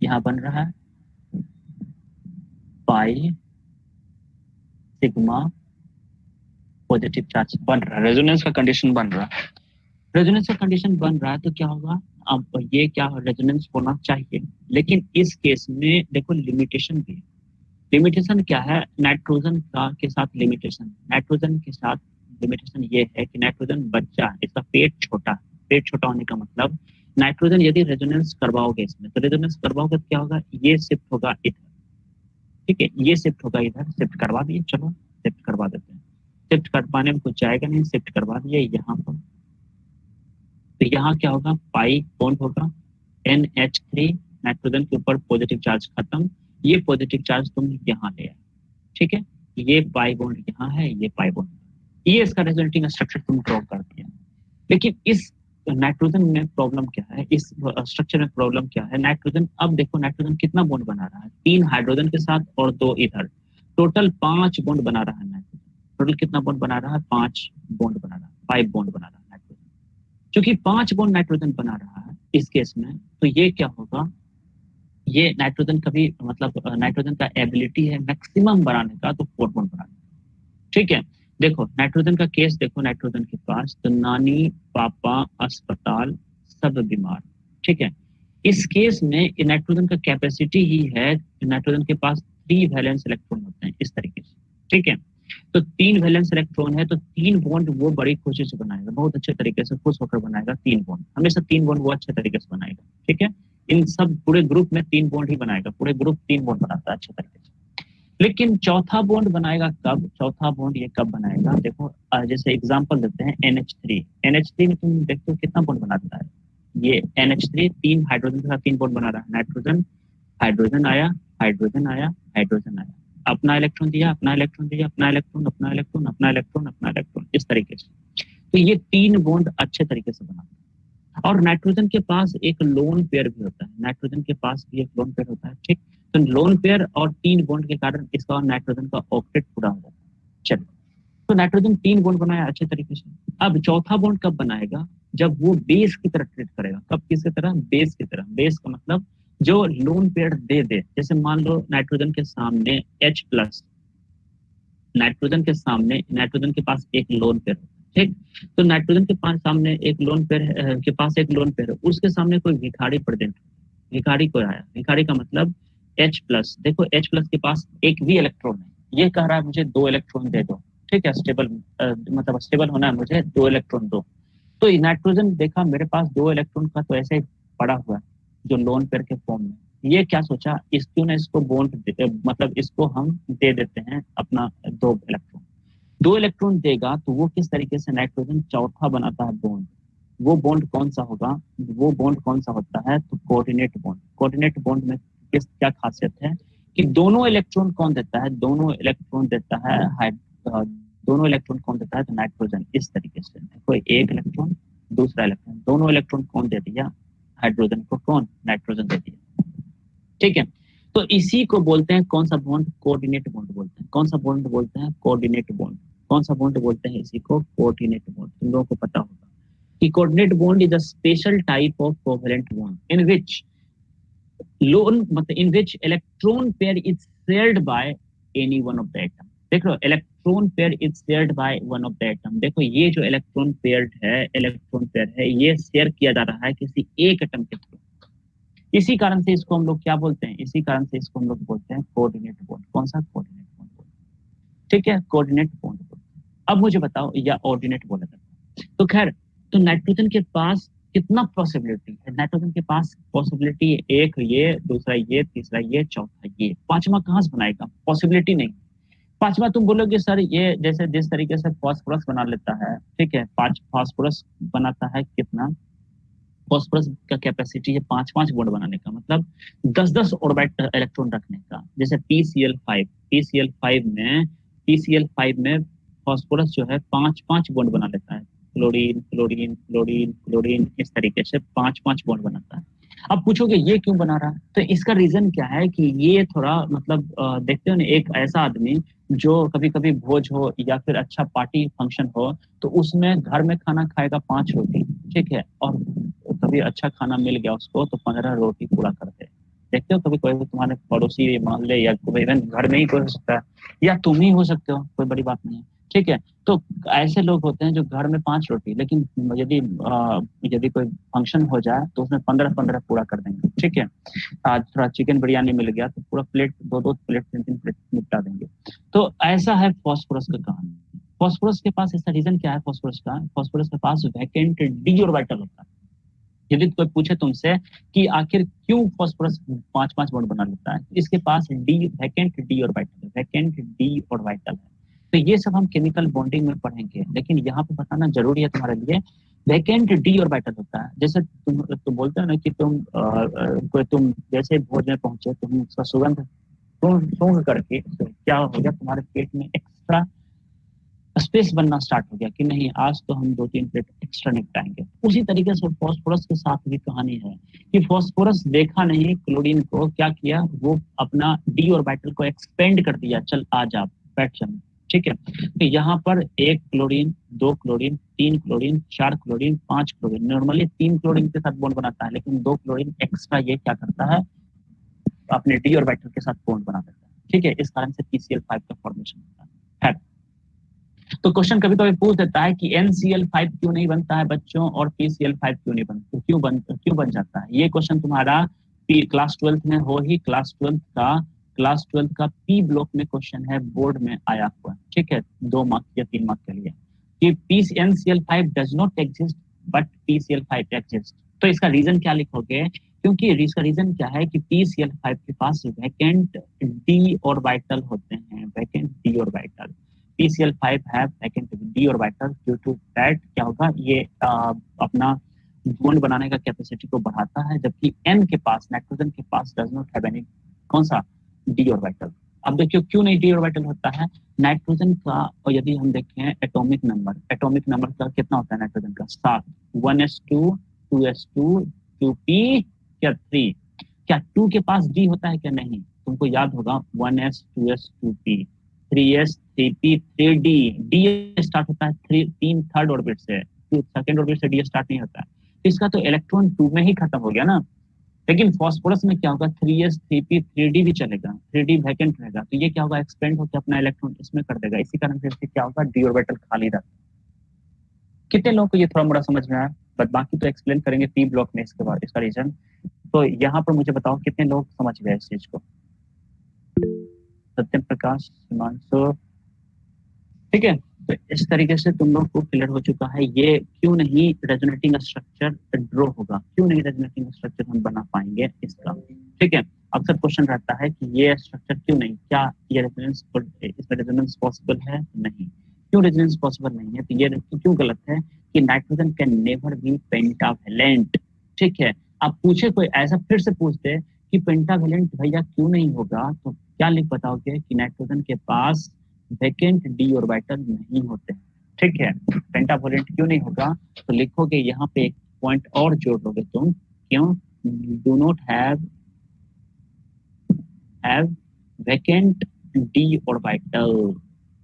यहाँ बन रहा है। पाई सिग्मा पॉजिटिव चार्ज बन रहा है। रेजोनेंस का कंडीशन बन रहा है। रेजोनेंस का कंडीशन बन रहा है तो क्या होगा? अब ये क्या रेजोनेंस होना चाहिए। लेकिन इस केस में देखो लिमिटेशन भी लिमिटेशन क्या है? नाइट्रोजन का के साथ लिमिटेशन नाइट्रोजन के साथ लिमिटेशन ये है कि नाइट्रोजन बच्चा है, इसका पेट छोटा है। पेट छोटा होने का मतलब नाइट्रोजन यदि रेजोनेंस करवाओगे इसमें तो रेजोनेंस करवाओगे तो क्या होगा? ये शिफ्ट होगा इधर। ठीक है? ये शिफ्ट होगा इधर शिफ्ट करवा दिए, चलो शिफ्ट करवा देते हैं। शिफ्ट कर पाने में कुछ जाएगा नहीं शिफ्ट करवा दिए, यहाँ पर। तो यहाँ क्या होगा? पाई बॉन्ड होगा एन एच थ्री नाइट्रोजन के ऊपर पॉजिटिव चार्ज खत्म, ये पॉजिटिव चार्ज तुम यहाँ ले आए। ठीक है? ये पाई बॉन्ड यहाँ है, ये पाई बॉन्ड ये इसका रिजल्टिंग स्ट्रक्चर तुम ड्रॉ कर दिया। लेकिन इस नाइट्रोजन में प्रॉब्लम क्या है? इस स्ट्रक्चर में प्रॉब्लम क्या है? नाइट्रोजन, अब देखो नाइट्रोजन कितना बॉन्ड बना रहा है? तीन हाइड्रोजन के साथ और दो इधर। टोटल पाँच बॉन्ड बना रहा है नाइट्रोजन। टोटल कितना बॉन्ड बना रहा है? पाँच बॉन्ड बना रहा है। फाइव बॉन्ड बना रहा है नाइट्रोजन। क्योंकि पाँच बॉन्ड नाइट्रोजन बना रहा है इस केस में तो ये क्या होगा? ये नाइट्रोजन का भी मतलब नाइट्रोजन का एबिलिटी है मैक्सिमम बनाने का तो फोर बॉन्ड बनाने ठीक है? देखो, नाइट्रोजन का केस देखो, नाइट्रोजन के पास तो नानी, पापा, अस्पताल, सब बीमार, ठीक है? इस केस में नाइट्रोजन का कैपेसिटी ही है, नाइट्रोजन के पास थ्री वैलेंस इलेक्ट्रॉन होते हैं, इस तरीके से, ठीक है? तो तीन वैलेंस इलेक्ट्रॉन है तो तीन बॉन्ड वो बड़ी खुशी से बनाएगा, बहुत अच्छे तरीके से खुश होकर बनाएगा तीन बॉन्ड हमेशा तीन बॉन्ड वो अच्छे तरीके से बनाएगा, ठीक है? इन सब पूरे ग्रुप में तीन बॉन्ड ही बनाएगा, पूरे ग्रुप तीन बॉन्ड बनाता है अच्छे तरीके से। लेकिन चौथा बॉन्ड बनाएगा कब? चौथा बॉन्ड ये कब बनाएगा? देखो जैसे एग्जांपल देते हैं NH3 NH3 में तुम देखते हो कितना बॉन्ड बनाता है? ये NH3 तीन हाइड्रोजन के तीन बॉन्ड बना रहा है। नाइट्रोजन हाइड्रोजन आया हाइड्रोजन आया हाइड्रोजन आया। अपना इलेक्ट्रॉन दिया, अपना इलेक्ट्रॉन दिया, अपना इलेक्ट्रॉन अपना इलेक्ट्रॉन अपना इलेक्ट्रॉन अपना इलेक्ट्रॉन इस तरीके से। तो ये तीन बॉन्ड अच्छे तरीके से बनाता है। और नाइट्रोजन के पास एक लोन पेयर भी होता है। नाइट्रोजन के पास भी एक लोन पेयर होता है, ठीक? तो लोन पेयर और तीन बॉन्ड के कारण इसका और नाइट्रोजन का ऑक्टेट पूरा हो जाता है। चलो तो नाइट्रोजन तीन बॉन्ड बनाया अच्छे तरीके से। अब चौथा बॉन्ड कब बनाएगा? जब वो बेस की तरह ट्रीट करेगा। कब किसकी तरह? बेस की तरह। बेस का मतलब जो लोन पेयर दे दे। जैसे मान लो नाइट्रोजन के सामने H प्लस नाइट्रोजन के सामने, नाइट्रोजन के पास एक लोन पेयर ठीक? तो नाइट्रोजन के पास सामने एक लोन पेयर के पास एक लोन पेयर उसके सामने कोई भिखारी प्रेजेंट भिखारी को आया। भिखारी का मतलब H प्लस देखो, H प्लस के पास एक भी इलेक्ट्रॉन है। ये कह रहा है मुझे दो इलेक्ट्रॉन दे दो। ठीक है स्टेबल मतलब स्टेबल होना है मुझे, दो इलेक्ट्रॉन दो। तो नाइट्रोजन देखा, मेरे पास दो इलेक्ट्रॉन का तो ऐसे पड़ा हुआ है, जो लोन पेयर के फॉर्म में। ये क्या सोचा? इस क्यों ना इसको बॉन्ड मतलब इसको हम दे देते हैं अपना दो इलेक्ट्रॉन दो इलेक्ट्रॉन देगा तो वो किस तरीके से नाइट्रोजन चौथा बनाता है बॉन्ड वो बॉन्ड कौन सा होगा? वो बॉन्ड कौन सा होता है? तो कोऑर्डिनेट बॉन्ड कोऑर्डिनेट बॉन्ड में किस, क्या खासियत है? कि दोनों इलेक्ट्रॉन कौन देता है? दोनों इलेक्ट्रॉन देता है दोनों इलेक्ट्रॉन कौन देता है? तो नाइट्रोजन इस तरीके से। कोई एक इलेक्ट्रॉन दूसरा इलेक्ट्रॉन दोनों इलेक्ट्रॉन कौन दे दिया? हाइड्रोजन को कौन? नाइट्रोजन दे दिया। ठीक है? तो इसी को बोलते हैं, कौन सा बॉन्ड कोऑर्डिनेट बॉन्ड बोलते हैं। कौन सा बॉन्ड बोलते हैं? कोऑर्डिनेट बॉन्ड कौन सा बॉन्ड बोलते हैं? इसी को कोऑर्डिनेट बॉन्ड तुम लोगों को पता होगा। कि coordinate bond is a special type of covalent bond in which lone मतलब in which electron pair is shared by any one of the atom देख लो electron pair is shared by one of the atom देखो, ये जो electron pair है electron pair है, ये share किया जा रहा है किसी एक एटम के थ्रू इसी कारण से इसको हम लोग क्या बोलते हैं? इसी कारण से इसको हम लोग बोलते हैं कोऑर्डिनेट बॉन्ड कौन सा? कोऑर्डिनेट ठीक है कोऑर्डिनेट बॉन्ड अब मुझे बताओ, या ऑर्डिनेट बोला जाता तो खैर तो नाइट्रोजन के पास कितना पॉसिबिलिटी है? नाइट्रोजन के पास पॉसिबिलिटी एक ये, दूसरा ये, तीसरा ये, चौथा ये। पांचवा कहाँ से बनाएगा? पॉसिबिलिटी नहीं। पांचवा तुम बोलोगे, सर, ये जैसे जिस तरीके से फॉस्फोरस बना लेता है, ठीक है, पाँच फॉस्फोरस बनाता है कितना? फॉस्फोरस का कैपेसिटी है पाँच पाँच बॉन्ड बनाने का मतलब दस दस ऑर्बिट इलेक्ट्रॉन रखने का। जैसे P C L five P C L five में पी सी एल फाइव में फॉस्फोरस जो है पाँच पाँच बॉन्ड बना लेता है। क्लोरीन क्लोरीन क्लोरीन क्लोरीन इस तरीके से पाँच पाँच बॉन्ड बनाता है। अब पूछोगे ये क्यों बना रहा है? तो इसका रीजन क्या है कि ये थोड़ा मतलब देखते हो ना, एक ऐसा आदमी जो कभी कभी भोज हो या फिर अच्छा पार्टी फ़ंक्शन हो तो उसमें घर में खाना खाएगा पाँच रोटी, ठीक है? और कभी अच्छा खाना मिल गया उसको तो पंद्रह रोटी पूरा करते देखते हो कभी कोई तुम्हारे पड़ोसी मान ले या कोई इवन घर में ही कोई हो सकता है, या तुम ही हो सकते हो, कोई बड़ी बात नहीं है। ठीक है तो ऐसे लोग होते हैं जो घर में पाँच रोटी, लेकिन यदि यदि कोई फ़ंक्शन हो जाए तो उसमें पंद्रह पंद्रह पूरा कर देंगे। ठीक है, आज थोड़ा चिकन बिरयानी मिल गया तो पूरा प्लेट दो दो प्लेट तीन तीन प्लेट निपटा देंगे। तो ऐसा है फॉस्फोरस का कहानी फॉस्फोरस के पास इसका रीजन क्या है फॉस्फोरस का? फॉस्फोरस के पास वैकेंट डी ऑर्बिटल होता है। यदि कोई पूछे तुमसे कि आखिर क्यों फॉस्फोरस पाँच पाँच बॉन्ड बना लेता है इसके पास D vacant D orbital vacant D orbital है। तो ये सब हम केमिकल बॉन्डिंग में पढ़ेंगे लेकिन यहाँ पे बताना ज़रूरी है तुम्हारे लिए वैकेंट डी और बैटल होता है। जैसे तुम तुम बोलते हो ना कि तुम आ, तुम जैसे भोज में पहुँचे तुम उसका सुगंध सूंघ करके तो क्या हो गया तुम्हारे पेट में एक्स्ट्रा स्पेस बनना स्टार्ट हो गया कि नहीं, आज तो हम दो तीन प्लेट एक्स्ट्रा निपटाएँगे उसी तरीके से फॉस्फोरस के साथ भी कहानी है कि फॉस्फोरस देखा नहीं क्लोरीन को क्या किया, वो अपना डी और बैटल को एक्सपेंड कर दिया। चल, आज आप बैठ चल ठीक है? तो यहाँ पर एक क्लोरीन दो क्लोरीन तीन क्लोरीन चार क्लोरीन पाँच क्लोरीन नॉर्मली तीन क्लोरीन के साथ बॉन्ड बनाता है, लेकिन दो क्लोरीन एक्स्ट्रा ये क्या करता है, अपने डी और बैटर के साथ बॉन्ड बना देता है। ठीक है? इस कारण से पीसीएल फाइव का फॉर्मेशन होता है। तो क्वेश्चन कभी कभी पूछ देता है कि फाइव क्यों नहीं बनता है बच्चों और फाइव क्यों नहीं बनता, क्यों बन क्यों बन जाता है? ये क्वेश्चन तुम्हारा क्लास ट्वेल्थ में हो ही क्लास ट्वेल्थ का क्लास ट्वेल्थ का पी ब्लॉक में क्वेश्चन है बोर्ड में आया हुआ ठीक है? दो मार्क्स या तीन मार्क्स के लिए। कि P N C L five does not exist but P C L five exist तो इसका रीजन क्या लिखोगे? क्योंकि इसका रीजन क्या है कि पी सी एल फाइव के पास वैकेंट डी और वाइटल होते हैं vacant D orbital P C L orbital due to that क्या होगा? ये आ, अपना बॉन्ड बनाने का कैपेसिटी को बढ़ाता है जबकि एन के पास नाइट्रोजन के पास डज नॉट हैव एनी कौन सा? डी ऑर्बिटल अब देखियो क्यों नहीं डी ऑर्बिटल होता है? नाइट्रोजन का और यदि हम देखें एटॉमिक नंबर एटॉमिक नंबर का कितना होता है नाइट्रोजन का? सात। One S two two S two two P क्या थ्री क्या टू के पास डी होता है क्या नहीं? तुमको याद होगा one S two S two P three S three P three D D start होता है थ्री तीन थर्ड ऑर्बिट से। सेकेंड ऑर्बिट से डी स्टार्ट नहीं होता। तो इसका तो इलेक्ट्रॉन टू में ही खत्म हो गया ना। लेकिन फॉस्फोरस में क्या होगा? Three S three P three D भी चलेगा। थ्री डी वैकेंट रहेगा। तो ये क्या होगा? एक्सपेंड होकर अपना इलेक्ट्रॉन इसमें कर देगा। इसी कारण से क्या होगा? डी ऑर्बिटल खाली रहता कितने लोगों को ये थोड़ा मोड़ा समझ में आया? बट बाकी तो एक्सप्लेन करेंगे पी ब्लॉक में इसके बाद, इसका रीजन तो यहाँ पर मुझे बताओ कितने लोग समझ गए इस चीज़ को। सत्यम प्रकाश हिमांशु ठीक है? तो इस तरीके से तुम लोग को क्लियर हो चुका है। ये क्यों नहीं रेजोनेटिंग स्ट्रक्चर ड्रॉ होगा? क्यों नहीं रेजोनेटिंग स्ट्रक्चर हम बना पाएँगे इसका? ठीक है? अक्सर क्वेश्चन रहता है कि ये स्ट्रक्चर क्यों नहीं? क्या ये रेजोनेंस इसमें रेजोनेंस पॉसिबल है? नहीं। क्यों रेजोनेंस पॉसिबल नहीं है? तो ये क्यों गलत है कि nitrogen can never be pentavalent ठीक है? आप पूछे कोई, ऐसा फिर से पूछते कि पेंटावेलेंट भैया क्यों नहीं होगा? तो क्या लिख बताओगे कि नाइट्रोजन के पास वेकेंट डी ऑर्बिटल नहीं होते? ठीक है पेंटावोलेंट क्यों नहीं होगा? तो लिखोगे यहाँ पे एक पॉइंट और जोड़ लोगे तुम, क्यों? Do not have vacant D orbital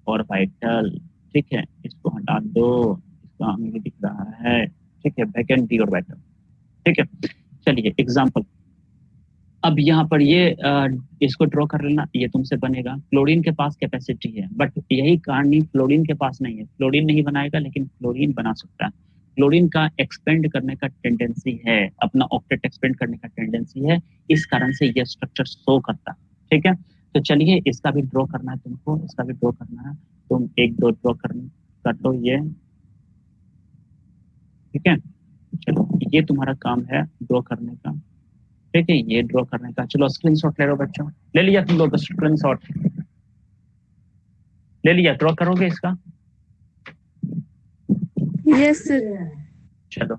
orbital ठीक है, इसको हटा दो, इसका हमें दिख रहा है, ठीक है वेकेंट डी ऑर्बिटल ठीक है। चलिए एग्जांपल अब यहाँ पर ये इसको ड्रॉ कर लेना, ये तुमसे बनेगा। क्लोरीन के पास कैपेसिटी है बट यही कहानी फ्लोरीन के पास नहीं है। फ्लोरीन नहीं बनाएगा, लेकिन फ्लोरीन बना सकता है। क्लोरीन का एक्सपेंड करने का टेंडेंसी है, अपना ऑक्टेट एक्सपेंड करने का टेंडेंसी है, इस कारण से यह स्ट्रक्चर शो करता ठीक है? तो चलिए, इसका भी ड्रॉ करना है तुमको, इसका भी ड्रॉ करना है। तुम एक, दो ड्रॉ कर लो ये। ठीक है? चलो, ये तुम्हारा काम है ड्रॉ करने का। ठीक है ये ड्रॉ करने का चलो स्क्रीनशॉट ले लो बच्चों। ले लिया तुम लोग स्क्रीनशॉट ले लिया ड्रॉ करोगे इसका? यस सर चलो।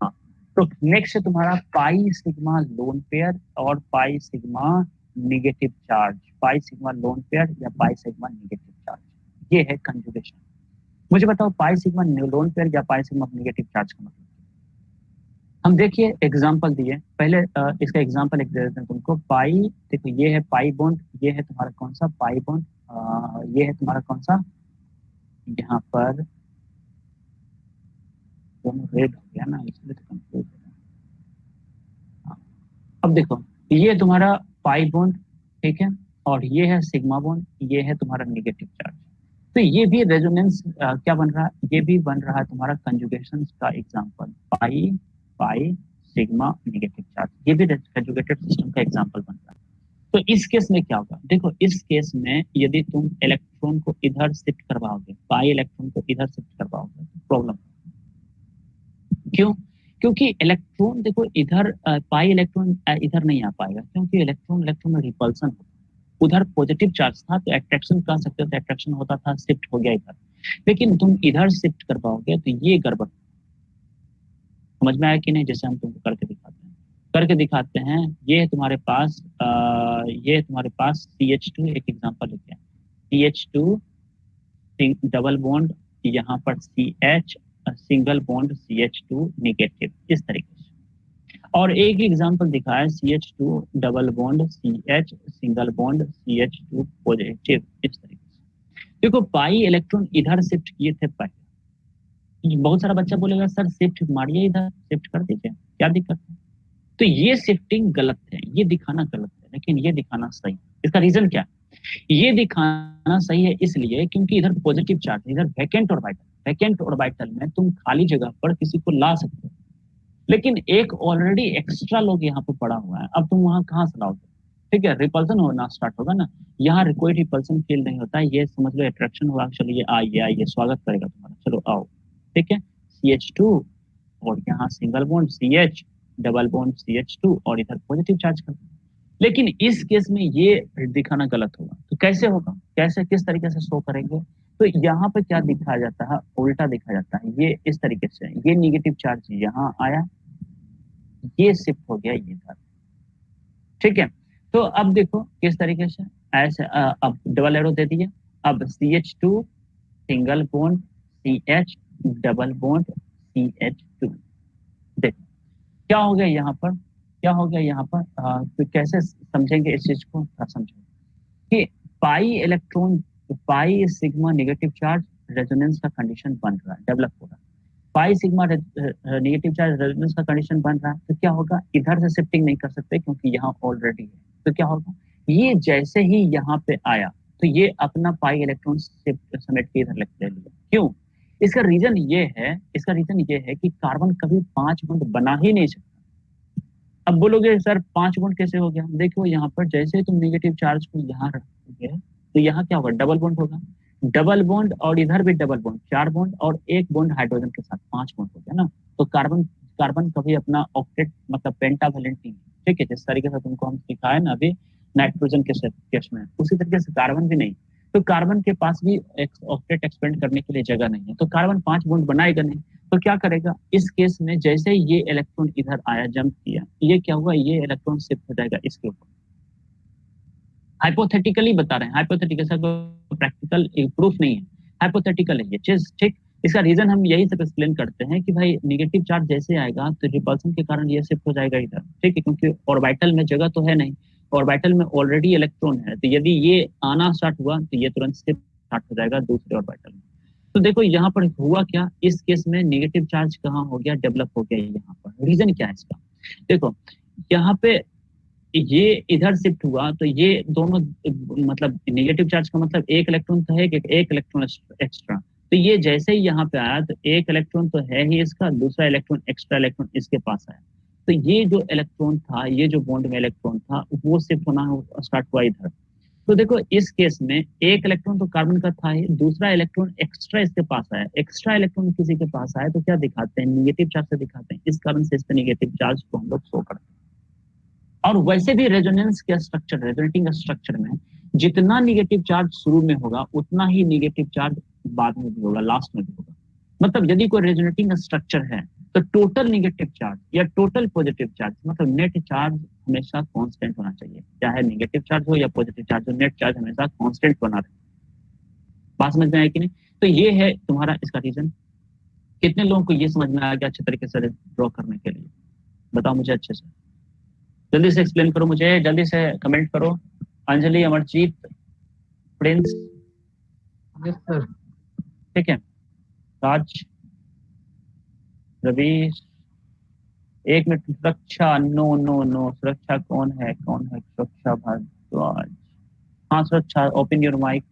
हाँ तो नेक्स्ट है तुम्हारा पाई सिग्मा लोन पेयर और pi sigma negative charge pi sigma lone pair या पाई सिग्मा निगेटिव चार्ज ये है कंजुगेशन मुझे बताओ पाई सिग्मा लोन पेयर या पाई सिग्मा निगेटिव चार्ज का मतलब? हम देखिए एग्जांपल दिए। पहले इसका एग्जांपल एक दे देते हैं तुमको। पाई देखो, ये है पाई बॉन्ड ये है तुम्हारा कौन सा? पाई बॉन्ड ये है तुम्हारा कौन सा? यहाँ पर रेड हो गया ना, इसलिए तो हो। अब देखो, ये तुम्हारा पाई बॉन्ड ठीक है? और ये है सिग्मा बॉन्ड ये है तुम्हारा निगेटिव चार्ज तो ये भी रेजोनेंस क्या बन रहा? है ये भी बन रहा है तुम्हारा कंजुगेशन का example pi pi sigma negative charge. ये भी कंजुगेटेड सिस्टम का एग्जांपल बन रहा है। तो इस केस में क्या होगा? देखो, इस केस में यदि तुम इलेक्ट्रॉन को इधर शिफ्ट करवाओगे, पाई इलेक्ट्रॉन को इधर शिफ्ट करवाओगे तो प्रॉब्लम क्यों? क्योंकि इलेक्ट्रॉन देखो, इधर पाई इलेक्ट्रॉन इधर नहीं आ पाएगा, क्योंकि इलेक्ट्रॉन इलेक्ट्रॉन रिपल्सन उधर पॉजिटिव चार्ज था तो अट्रैक्शन कह सकते हो? तो अट्रैक्शन होता था शिफ्ट हो गया इधर। लेकिन तुम इधर शिफ्ट करवाओगे तो ये गड़बड़ समझ में आया कि नहीं? जैसे हम तुमको करके दिखाते हैं। करके दिखाते हैं ये तुम्हारे पास आ, ये तुम्हारे पास सी एच टू एक एग्ज़ाम्पल लिखे C H two double bond यहाँ पर C H single bond C H two negative इस तरीके से। और एक एग्ज़ाम्पल दिखाया C H two double bond C H single bond C H two positive इस तरीके से। देखो पाई इलेक्ट्रॉन इधर शिफ्ट किए थे पहले बहुत सारा बच्चा बोलेगा, सर शिफ्ट मारिए इधर शिफ्ट कर दीजिए, क्या दिक्कत है? तो ये शिफ्टिंग गलत है, ये दिखाना गलत है, लेकिन ये दिखाना सही इसका रीजन क्या ये दिखाना सही है इसलिए क्योंकि इधर पॉजिटिव चार्ज है, इधर वैकेंट ऑर्बिटल वैकेंट ऑर्बिटल में तुम खाली जगह पर किसी को ला सकते हो। लेकिन एक ऑलरेडी एक्स्ट्रा लोग यहाँ पे पड़ा हुआ है, अब तुम वहाँ कहाँ से लाओगे? ठीक है रिपल्सन होना स्टार्ट होगा ना। यहाँ कोई रिपल्सन फील नहीं होता है ये समझ लो अट्रैक्शन होगा चलो ये आइए आइए, स्वागत करेगा तुम्हारा। चलो, आओ। ठीक है? सी एच टू और यहाँ single bond C H double bond C H two और इधर पॉजिटिव चार्ज कर लेकिन इस केस में ये दिखाना गलत होगा। तो कैसे होगा? कैसे, किस तरीके से शो करेंगे? तो यहाँ पे क्या दिखाया जाता है? उल्टा दिखा जाता है। ये इस तरीके से ये निगेटिव चार्ज यहाँ आया। ये शिफ्ट हो गया ये इधर ठीक है? तो अब देखो किस तरीके से? ऐसे अब डबल एरो दे दिए अब C H two single bond C H double bond C H two देखो क्या हो गया यहाँ पर? क्या हो गया यहाँ पर? आ, तो कैसे समझेंगे इस चीज़ को? समझो। कि pi electron pi sigma negative charge resonance का कंडीशन बन रहा है डेवलप हो रहा है। Pi sigma negative charge resonance का कंडीशन बन रहा है तो क्या होगा? इधर से शिफ्टिंग नहीं कर सकते क्योंकि यहाँ ऑलरेडी है। तो क्या होगा? ये जैसे ही यहाँ पे आया तो ये अपना पाई इलेक्ट्रॉन समेट के इधर ले लिया? क्यों? इसका रीजन ये है, इसका रीजन ये है कि कार्बन कभी पाँच बॉन्ड बना ही नहीं सकता। अब बोलोगे, सर, पाँच बॉन्ड कैसे हो गया? देखो, यहाँ पर जैसे तुम नेगेटिव चार्ज को यहाँ रखोगे तो यहाँ क्या होगा? डबल बॉन्ड होगा। डबल बॉन्ड और इधर भी डबल बॉन्ड चार बॉन्ड और एक बॉन्ड हाइड्रोजन के साथ पाँच बॉन्ड हो गया ना? तो कार्बन कार्बन कभी अपना ऑक्टेट मतलब पेंटावेलेंट नहीं ठीक है, जिस तरीके से तुमको हम सिखाए ना अभी नाइट्रोजन के में, उसी तरीके से कार्बन भी नहीं। तो कार्बन के पास भी ऑक्टेट एक्सपेंड करने के लिए जगह नहीं है। तो कार्बन पाँच बॉन्ड बनाएगा नहीं तो क्या करेगा? इस केस में जैसे ये इलेक्ट्रॉन इधर आया जंप किया, ये क्या हुआ? ये इलेक्ट्रॉन शिफ्ट हो जाएगा इसके ऊपर। हाइपोथेटिकली बता रहे हैं। हाइपोथेटिकल सर प्रैक्टिकल प्रूफ नहीं है। हाइपोथेटिकल है ये चीज़ ठीक। इसका रीजन हम यही सब एक्सप्लेन करते हैं कि भाई निगेटिव चार्ज जैसे आएगा तो रिपल्सन के कारण ये शिफ्ट हो जाएगा इधर, ठीक है? क्योंकि ऑर्बिटल में जगह तो है नहीं। ऑर्बिटल में ऑलरेडी इलेक्ट्रॉन है तो यदि ये आना स्टार्ट हुआ तो ये तुरंत शिफ्ट स्टार्ट हो जाएगा दूसरे ऑर्बिटल में। तो देखो, यहाँ पर हुआ क्या? इस केस में निगेटिव चार्ज कहाँ हो गया? डेवलप हो गया यहाँ पर। रीजन क्या है इसका? देखो, यहाँ पे ये इधर शिफ्ट हुआ तो ये दोनों मतलब नेगेटिव चार्ज का मतलब एक इलेक्ट्रॉन तो है एक इलेक्ट्रॉन एक्स्ट्रा तो ये जैसे ही यहाँ पे आया तो एक इलेक्ट्रॉन तो है ही इसका, दूसरा इलेक्ट्रॉन एक्स्ट्रा इलेक्ट्रॉन इसके पास आया। तो ये जो इलेक्ट्रॉन था, ये जो बॉन्ड में इलेक्ट्रॉन था, वो शिफ्ट होना स्टार्ट हुआ इधर। तो देखो, इस केस में एक इलेक्ट्रॉन तो कार्बन का था ही, दूसरा इलेक्ट्रॉन एक्स्ट्रा इसके पास आया। एक्स्ट्रा इलेक्ट्रॉन किसी के पास आया तो क्या दिखाते हैं? निगेटिव चार्ज से दिखाते हैं। इस कारण से इस पे निगेटिव चार्ज को हम लोग शो करते हैं। और वैसे भी रेजोनेंस के स्ट्रक्चर रेजोनेटिंग स्ट्रक्चर में, जितना निगेटिव चार्ज शुरू में होगा, उतना ही निगेटिव चार्ज बाद में भी होगा लास्ट में भी होगा। मतलब यदि कोई रेजोनेटिंग स्ट्रक्चर है तो टोटल निगेटिव चार्ज या टोटल पॉजिटिव चार्ज मतलब नेट चार्ज हमेशा कांस्टेंट होना चाहिए। चाहे नेगेटिव चार्ज हो या पॉजिटिव चार्ज हो नेट चार्ज हमेशा कांस्टेंट बना रहे। बात समझ में आया कि नहीं? तो ये है तुम्हारा इसका रीजन कितने लोगों को ये समझ में आ गया अच्छे तरीके से ड्रॉ करने के लिए? बताओ मुझे अच्छे से। जल्दी से एक्सप्लेन करो मुझे जल्दी से कमेंट करो। अंजलि अमरजीत प्रिंस ठीक है। राज। रवि एक मिनट सुरक्षा नो नो नो सुरक्षा कौन है कौन है? सुरक्षा भारद्वाज। हाँ सुरक्षा ओपन योर माइक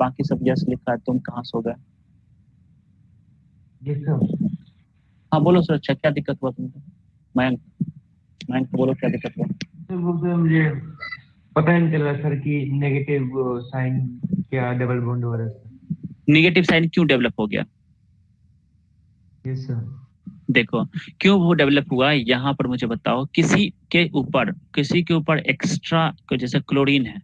बाकी सब यस लिखा है तुम कहाँ सो गए? हाँ बोलो सुरक्षा क्या दिक्कत हुआ तुमको? मयंक मयंक को बोलो क्या दिक्कत हुआ? सर मुझे पता नहीं चला सर कि नेगेटिव साइन क्या डबल बॉन्ड हो रहा है। नेगेटिव साइन क्यों डेवलप हो गया? देखो, क्यों वो डेवलप हुआ? यहाँ पर मुझे बताओ, किसी के ऊपर, किसी के ऊपर एक्स्ट्रा जैसे क्लोरीन है,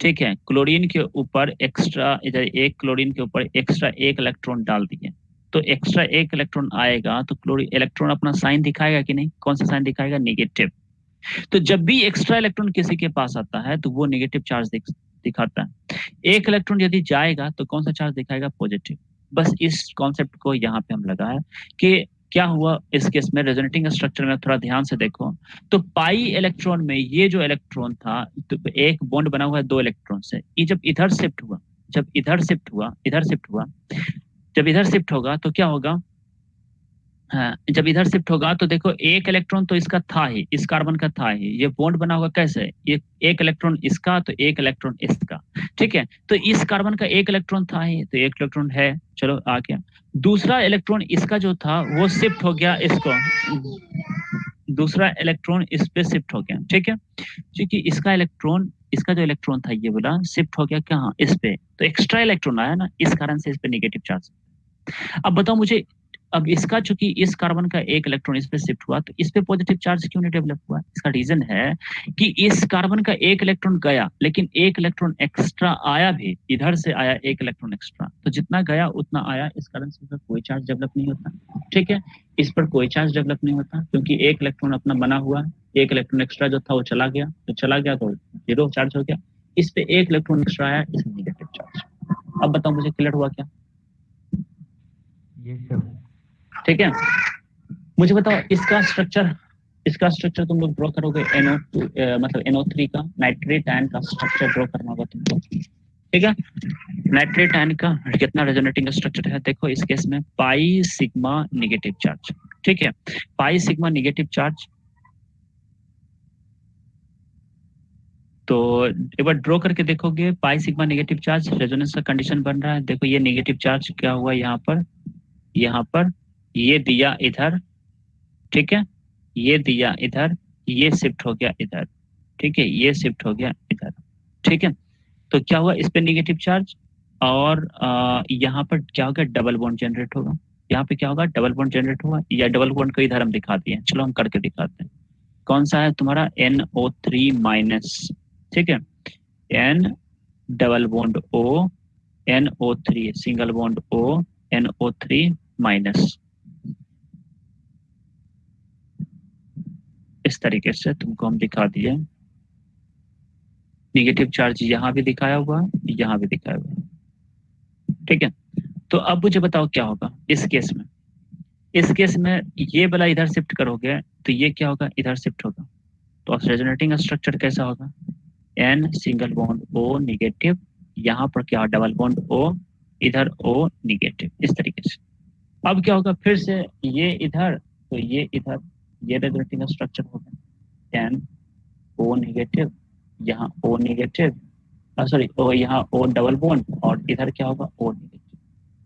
ठीक है? क्लोरीन के ऊपर एक्स्ट्रा इधर एक क्लोरीन के ऊपर एक्स्ट्रा एक इलेक्ट्रॉन डाल दिए। तो एक्स्ट्रा एक इलेक्ट्रॉन आएगा तो क्लोरीन इलेक्ट्रॉन अपना साइन दिखाएगा कि नहीं? कौन सा साइन दिखाएगा? नेगेटिव तो जब भी एक्स्ट्रा इलेक्ट्रॉन किसी के पास आता है तो वो निगेटिव चार्ज दिखाता है। एक इलेक्ट्रॉन यदि जाएगा तो कौन सा चार्ज दिखाएगा? पॉजिटिव बस इस कॉन्सेप्ट को यहाँ पे हम लगाए कि क्या हुआ? इस केस में रेजोनेटिंग स्ट्रक्चर में थोड़ा ध्यान से देखो। तो पाई इलेक्ट्रॉन में ये जो इलेक्ट्रॉन था तो एक बॉन्ड बना हुआ है दो इलेक्ट्रॉन से। ये जब इधर शिफ्ट हुआ, जब इधर शिफ्ट हुआ, इधर शिफ्ट हुआ, जब इधर शिफ्ट होगा तो क्या होगा? जब इधर शिफ्ट होगा तो देखो एक इलेक्ट्रॉन तो इसका था ही, इस कार्बन का था ही। ये बॉन्ड बना होगा कैसे? ये एक इलेक्ट्रॉन इसका तो एक इलेक्ट्रॉन इसका। ठीक है? तो इस कार्बन का एक इलेक्ट्रॉन था ही तो एक इलेक्ट्रॉन है। चलो आ गया दूसरा इलेक्ट्रॉन इसका जो था, वो शिफ्ट हो गया इसको। दूसरा इलेक्ट्रॉन इस पे शिफ्ट हो गया। ठीक है? क्योंकि इसका इलेक्ट्रॉन इसका जो इलेक्ट्रॉन था, ये बोला शिफ्ट हो गया कहाँ? इस पे। तो एक्स्ट्रा इलेक्ट्रॉन आया ना, इस कारण से इस पे निगेटिव चार्ज अब बताओ मुझे अब इसका चूँकि इस कार्बन का एक इलेक्ट्रॉन इस पे शिफ्ट हुआ तो इस पे पॉजिटिव चार्ज क्यों नहीं डेवलप हुआ? इसका रीजन है कि इस कार्बन का एक इलेक्ट्रॉन गया, लेकिन एक इलेक्ट्रॉन एक्स्ट्रा आया भी, इधर से आया एक इलेक्ट्रॉन एक्स्ट्रा तो जितना गया, उतना आया। इस कारण से कोई चार्ज डेवलप नहीं होता। ठीक है? इस पर कोई चार्ज डेवलप नहीं होता, क्योंकि एक इलेक्ट्रॉन अपना बना हुआ, एक इलेक्ट्रॉन एक्स्ट्रा जो था वो चला गया। तो चला गया तो ज़ीरो चार्ज हो गया। इस पे एक इलेक्ट्रॉन एक्स्ट्रा आया इसमें निगेटिव चार्ज अब बताओ मुझे क्लियर हुआ क्या? यस सर ठीक है? मुझे बताओ, इसका स्ट्रक्चर इसका स्ट्रक्चर तुम लोग ड्रॉ करोगे NO मतलब NO3 का नाइट्रेट आयन का स्ट्रक्चर ड्रॉ करना होगा तुमको ठीक है? नाइट्रेट आयन का कितना रेजोनेटिंग स्ट्रक्चर है? देखो, इस केस में पाई सिग्मा नेगेटिव चार्ज ठीक है? पाई सिग्मा नेगेटिव चार्ज तो एक बार ड्रॉ करके देखोगे pi sigma negative charge resonance का कंडीशन बन रहा है। देखो, ये नेगेटिव चार्ज क्या हुआ यहाँ पर? यहाँ पर ये दिया इधर, ठीक है? ये दिया इधर, ये शिफ्ट हो गया इधर, ठीक है? ये शिफ्ट हो गया इधर, ठीक है? तो क्या हुआ इस पे नेगेटिव चार्ज और यहाँ पर क्या होगा? डबल बॉन्ड जनरेट होगा। यहाँ पे क्या होगा? डबल बॉन्ड जनरेट होगा या डबल बॉन्ड को इधर हम दिखा दिए चलो हम करके दिखाते हैं। कौन सा है तुम्हारा? एन ओ थ्री माइनस ठीक है? N double bond O N O three single bond O N O three minus इस तरीके से तुमको हम दिखा दिए निगेटिव चार्ज यहाँ भी दिखाया हुआ है, यहाँ भी दिखाया हुआ है। ठीक है? तो अब मुझे बताओ क्या होगा इस केस में। इस केस में ये वाला इधर शिफ्ट करोगे तो ये क्या होगा? इधर शिफ्ट होगा। तो रेजोनेटिंग स्ट्रक्चर कैसा होगा? N single bond O negative यहाँ पर क्या? डबल बॉन्ड ओ इधर ओ निगेटिव इस तरीके से। अब क्या होगा? फिर से ये इधर तो ये इधर ये रेजोनेटिंग स्ट्रक्चर होगा एन ओ निगेटिव यहाँ ओ निगेटिव सॉरी ओ, यहाँ ओ डबल बॉन्ड और इधर क्या होगा? ओ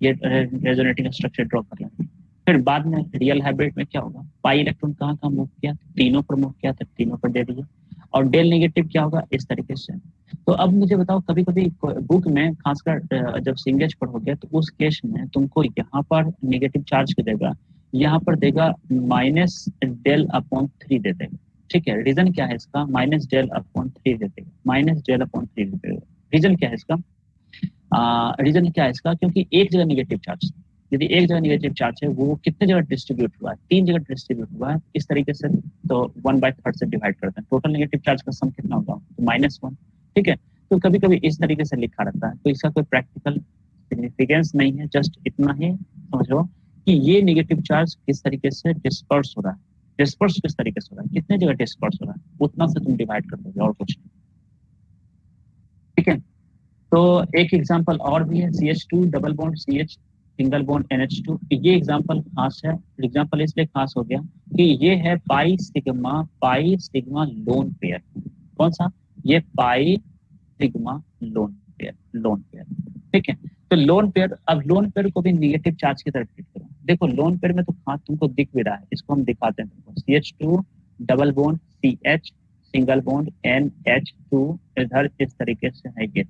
ये रेजोनेटिंग स्ट्रक्चर ड्रॉ कर लेंगे। फिर बाद में रियल हाइब्रिड में क्या होगा? पाई इलेक्ट्रॉन कहाँ कहाँ मूव किया? तीनों पर मूव किया तो तीनों पर दे दिए और डेल नेगेटिव क्या होगा? इस तरीके से। तो अब मुझे बताओ कभी कभी बुक में, खासकर जब सिंगेज पर हो गया तो उस केस में तुमको यहाँ पर नेगेटिव चार्ज के देगा यहाँ पर देगा माइनस डेल अपॉन थ्री दे देगा। ठीक है, रीजन क्या है इसका? माइनस डेल अपॉन थ्री दे देगा। माइनस डेल अपॉन थ्री दे देगा। रीजन क्या है इसका? रीजन क्या है इसका? क्योंकि एक जगह निगेटिव चार्ज यदि एक जगह निगेटिव चार्ज है, वो कितने जगह डिस्ट्रीब्यूट हुआ है? तीन जगह डिस्ट्रीब्यूट हुआ है। इस तरीके से तो वन बाय थर्ड से डिवाइड करते हैं टोटल नेगेटिव चार्ज का सम कितना होगा? तो माइनस वन ठीक है? तो कभी कभी इस तरीके से लिखा रहता है। तो इसका कोई प्रैक्टिकल सिग्निफिकेंस नहीं है। जस्ट इतना ही, समझो कि ये नेगेटिव चार्ज किस तरीके से डिस्पर्स हो रहा है? डिस्पर्स किस तरीके से हो रहा है? कितने जगह डिस्पर्स हो रहा है? उतना से तुम डिवाइड कर दोगे, और कुछ नहीं। ठीक है? तो एक एग्जांपल और भी है C H two double bond C H single bond N H two ये एग्ज़ाम्पल खास है। एग्ज़ाम्पल इसलिए खास हो गया कि ये है pi sigma pi sigma lone pair कौन सा? ये pi sigma lone pair lone pair ठीक है? तो लोन पेयर अब लोन पेयर को भी निगेटिव चार्ज की तरफ़ ट्रीट करो। देखो लोन पेयर में तो खास तुमको दिख भी रहा है। इसको हम दिखाते हैं तुमको। C H two double bond C H single bond N H two इधर इस तरीके से है ये।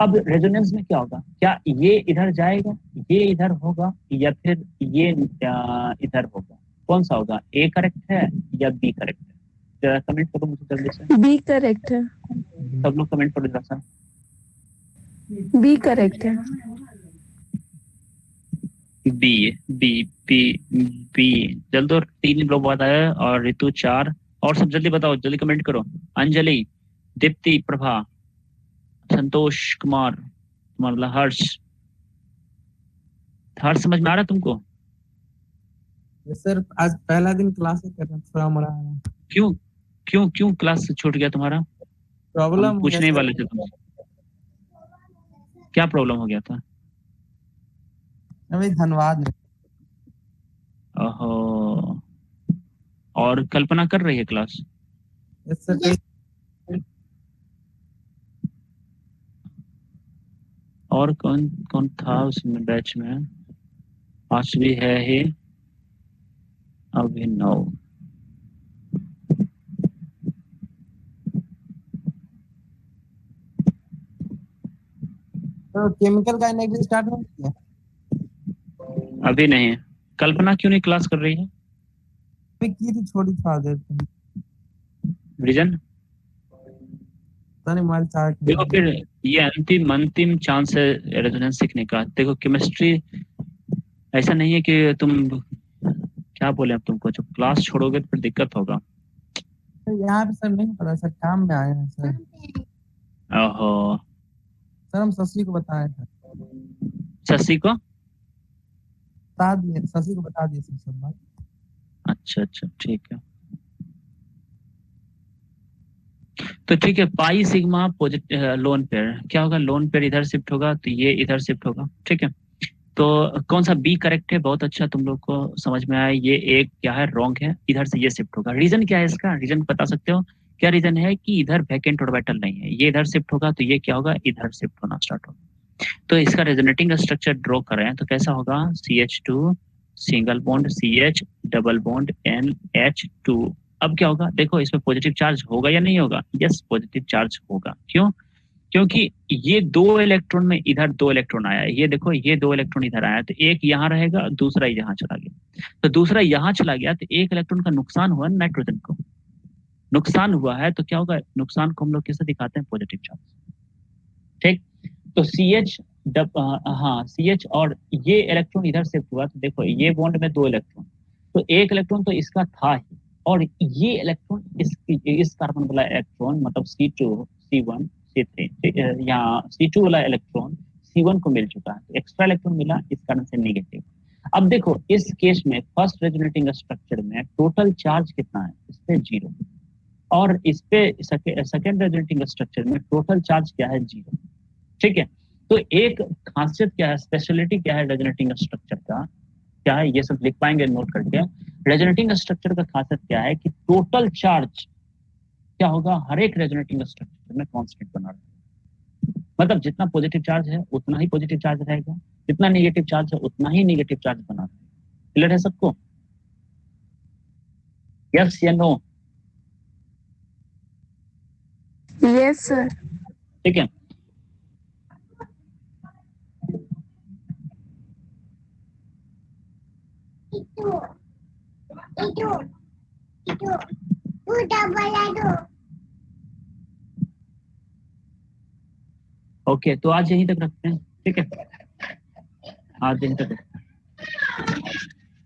अब रेजोनेंस में क्या होगा? क्या ये इधर जाएगा? ये इधर होगा या फिर ये इधर होगा? कौन सा होगा? ए करेक्ट है या बी करेक्ट है? जरा कमेंट करो मुझे जल्दी से। बी करेक्ट है। सब लोग कमेंट करो जरा सा। बी करेक्ट है। बी बी बी बी जल्द और तीन लोग बात आया और ऋतु चार। और सब जल्दी बताओ जल्दी कमेंट करो। अंजलि दीप्ति प्रभा संतोष कुमार तुम्हारा हर्ष। हर्ष समझ में आ रहा तुमको? सर आज पहला दिन क्लास कर रहा थोड़ा मोड़ा क्यों? क्यों क्यों क्लास छूट गया तुम्हारा? प्रॉब्लम पूछने वाले थे तुम क्या प्रॉब्लम हो गया था? अभी धन्यवाद ओहो। और कल्पना कर रही है क्लास और कौन कौन था उसमें बैच में? पांचवी है ही। अभिनव। तो केमिकल का एनर्जी स्टार्ट नहीं किया अभी नहीं कल्पना क्यों नहीं क्लास कर रही है? अभी की थी छोड़ी थोड़ा देर रीजन मोबाइल चार्ज देखो फिर ये अंतिम अंतिम चांस है रेजोनेंस सीखने का। देखो केमिस्ट्री ऐसा नहीं है कि तुम क्या बोले अब तुमको? जब क्लास छोड़ोगे तो फिर दिक्कत होगा। यहाँ पे सर नहीं पता सर काम में आए हैं सर ओहो। सर हम शशि को बताए थे। शशि को? बता दिए शशि को बता दिए सर सब बात। अच्छा अच्छा ठीक है। तो ठीक है pi sigma positive lone pair क्या होगा? लोन पेयर इधर शिफ्ट होगा तो ये इधर शिफ्ट होगा ठीक है। तो कौन सा बी करेक्ट है? बहुत अच्छा तुम लोग को समझ में आया ये एक क्या है? रॉन्ग है इधर से ये शिफ्ट होगा। रीजन क्या है इसका? रीजन बता सकते हो? क्या रीजन है कि इधर वैकेंट ऑर्बिटल नहीं है? ये इधर शिफ्ट होगा तो ये क्या होगा? इधर शिफ्ट होना स्टार्ट होगा। तो इसका रेजोनेटिंग स्ट्रक्चर ड्रॉ कर रहे हैं तो कैसा होगा? C H two single bond C H double bond N H two अब क्या होगा? देखो, इसमें पॉजिटिव चार्ज होगा या नहीं होगा? यस पॉजिटिव चार्ज होगा। क्यों? क्योंकि ये दो इलेक्ट्रॉन में इधर दो इलेक्ट्रॉन आया ये देखो, ये दो इलेक्ट्रॉन इधर आया तो एक यहाँ रहेगा, दूसरा यहाँ चला गया। तो दूसरा यहाँ चला गया तो एक इलेक्ट्रॉन का नुकसान हुआ नाइट्रोजन को। नुकसान हुआ है तो क्या होगा? नुकसान को हम लोग कैसे दिखाते हैं? पॉजिटिव चार्ज ठीक? तो सी एच हाँ सी एच और ये इलेक्ट्रॉन इधर शिफ्ट हुआ तो देखो, ये बॉन्ड में दो इलेक्ट्रॉन तो एक इलेक्ट्रॉन तो इसका था ही, और ये इलेक्ट्रॉन इस इस कार्बन वाला इलेक्ट्रॉन मतलब C two C one C three यहाँ सी टू वाला इलेक्ट्रॉन सी वन को मिल चुका है। तो एक्स्ट्रा इलेक्ट्रॉन मिला, इस कारण से निगेटिव अब देखो, इस केस में फ़र्स्ट रेजोनेटिंग स्ट्रक्चर में टोटल चार्ज कितना है? इस पे ज़ीरो और इस पे सेकेंड रेजोनेटिंग स्ट्रक्चर में टोटल चार्ज क्या है? ज़ीरो ठीक है? तो एक खासियत क्या है? स्पेशलिटी क्या है रेजोनेटिंग स्ट्रक्चर का? क्या है? ये सब लिख पाएँगे नोट करके। रेजोनेटिंग स्ट्रक्चर का खासियत क्या है कि टोटल चार्ज क्या होगा? हर एक रेजोनेटिंग स्ट्रक्चर में कॉन्स्टेंट बना रहेगा मतलब जितना पॉजिटिव चार्ज है, उतना ही पॉजिटिव चार्ज रहेगा। जितना नेगेटिव चार्ज है, उतना ही नेगेटिव चार्ज बना रहेगा क्लियर है सबको? यस या नो यस सर ठीक है। ओके तो आज यहीं तक रखते हैं। ठीक है। आज यहीं तक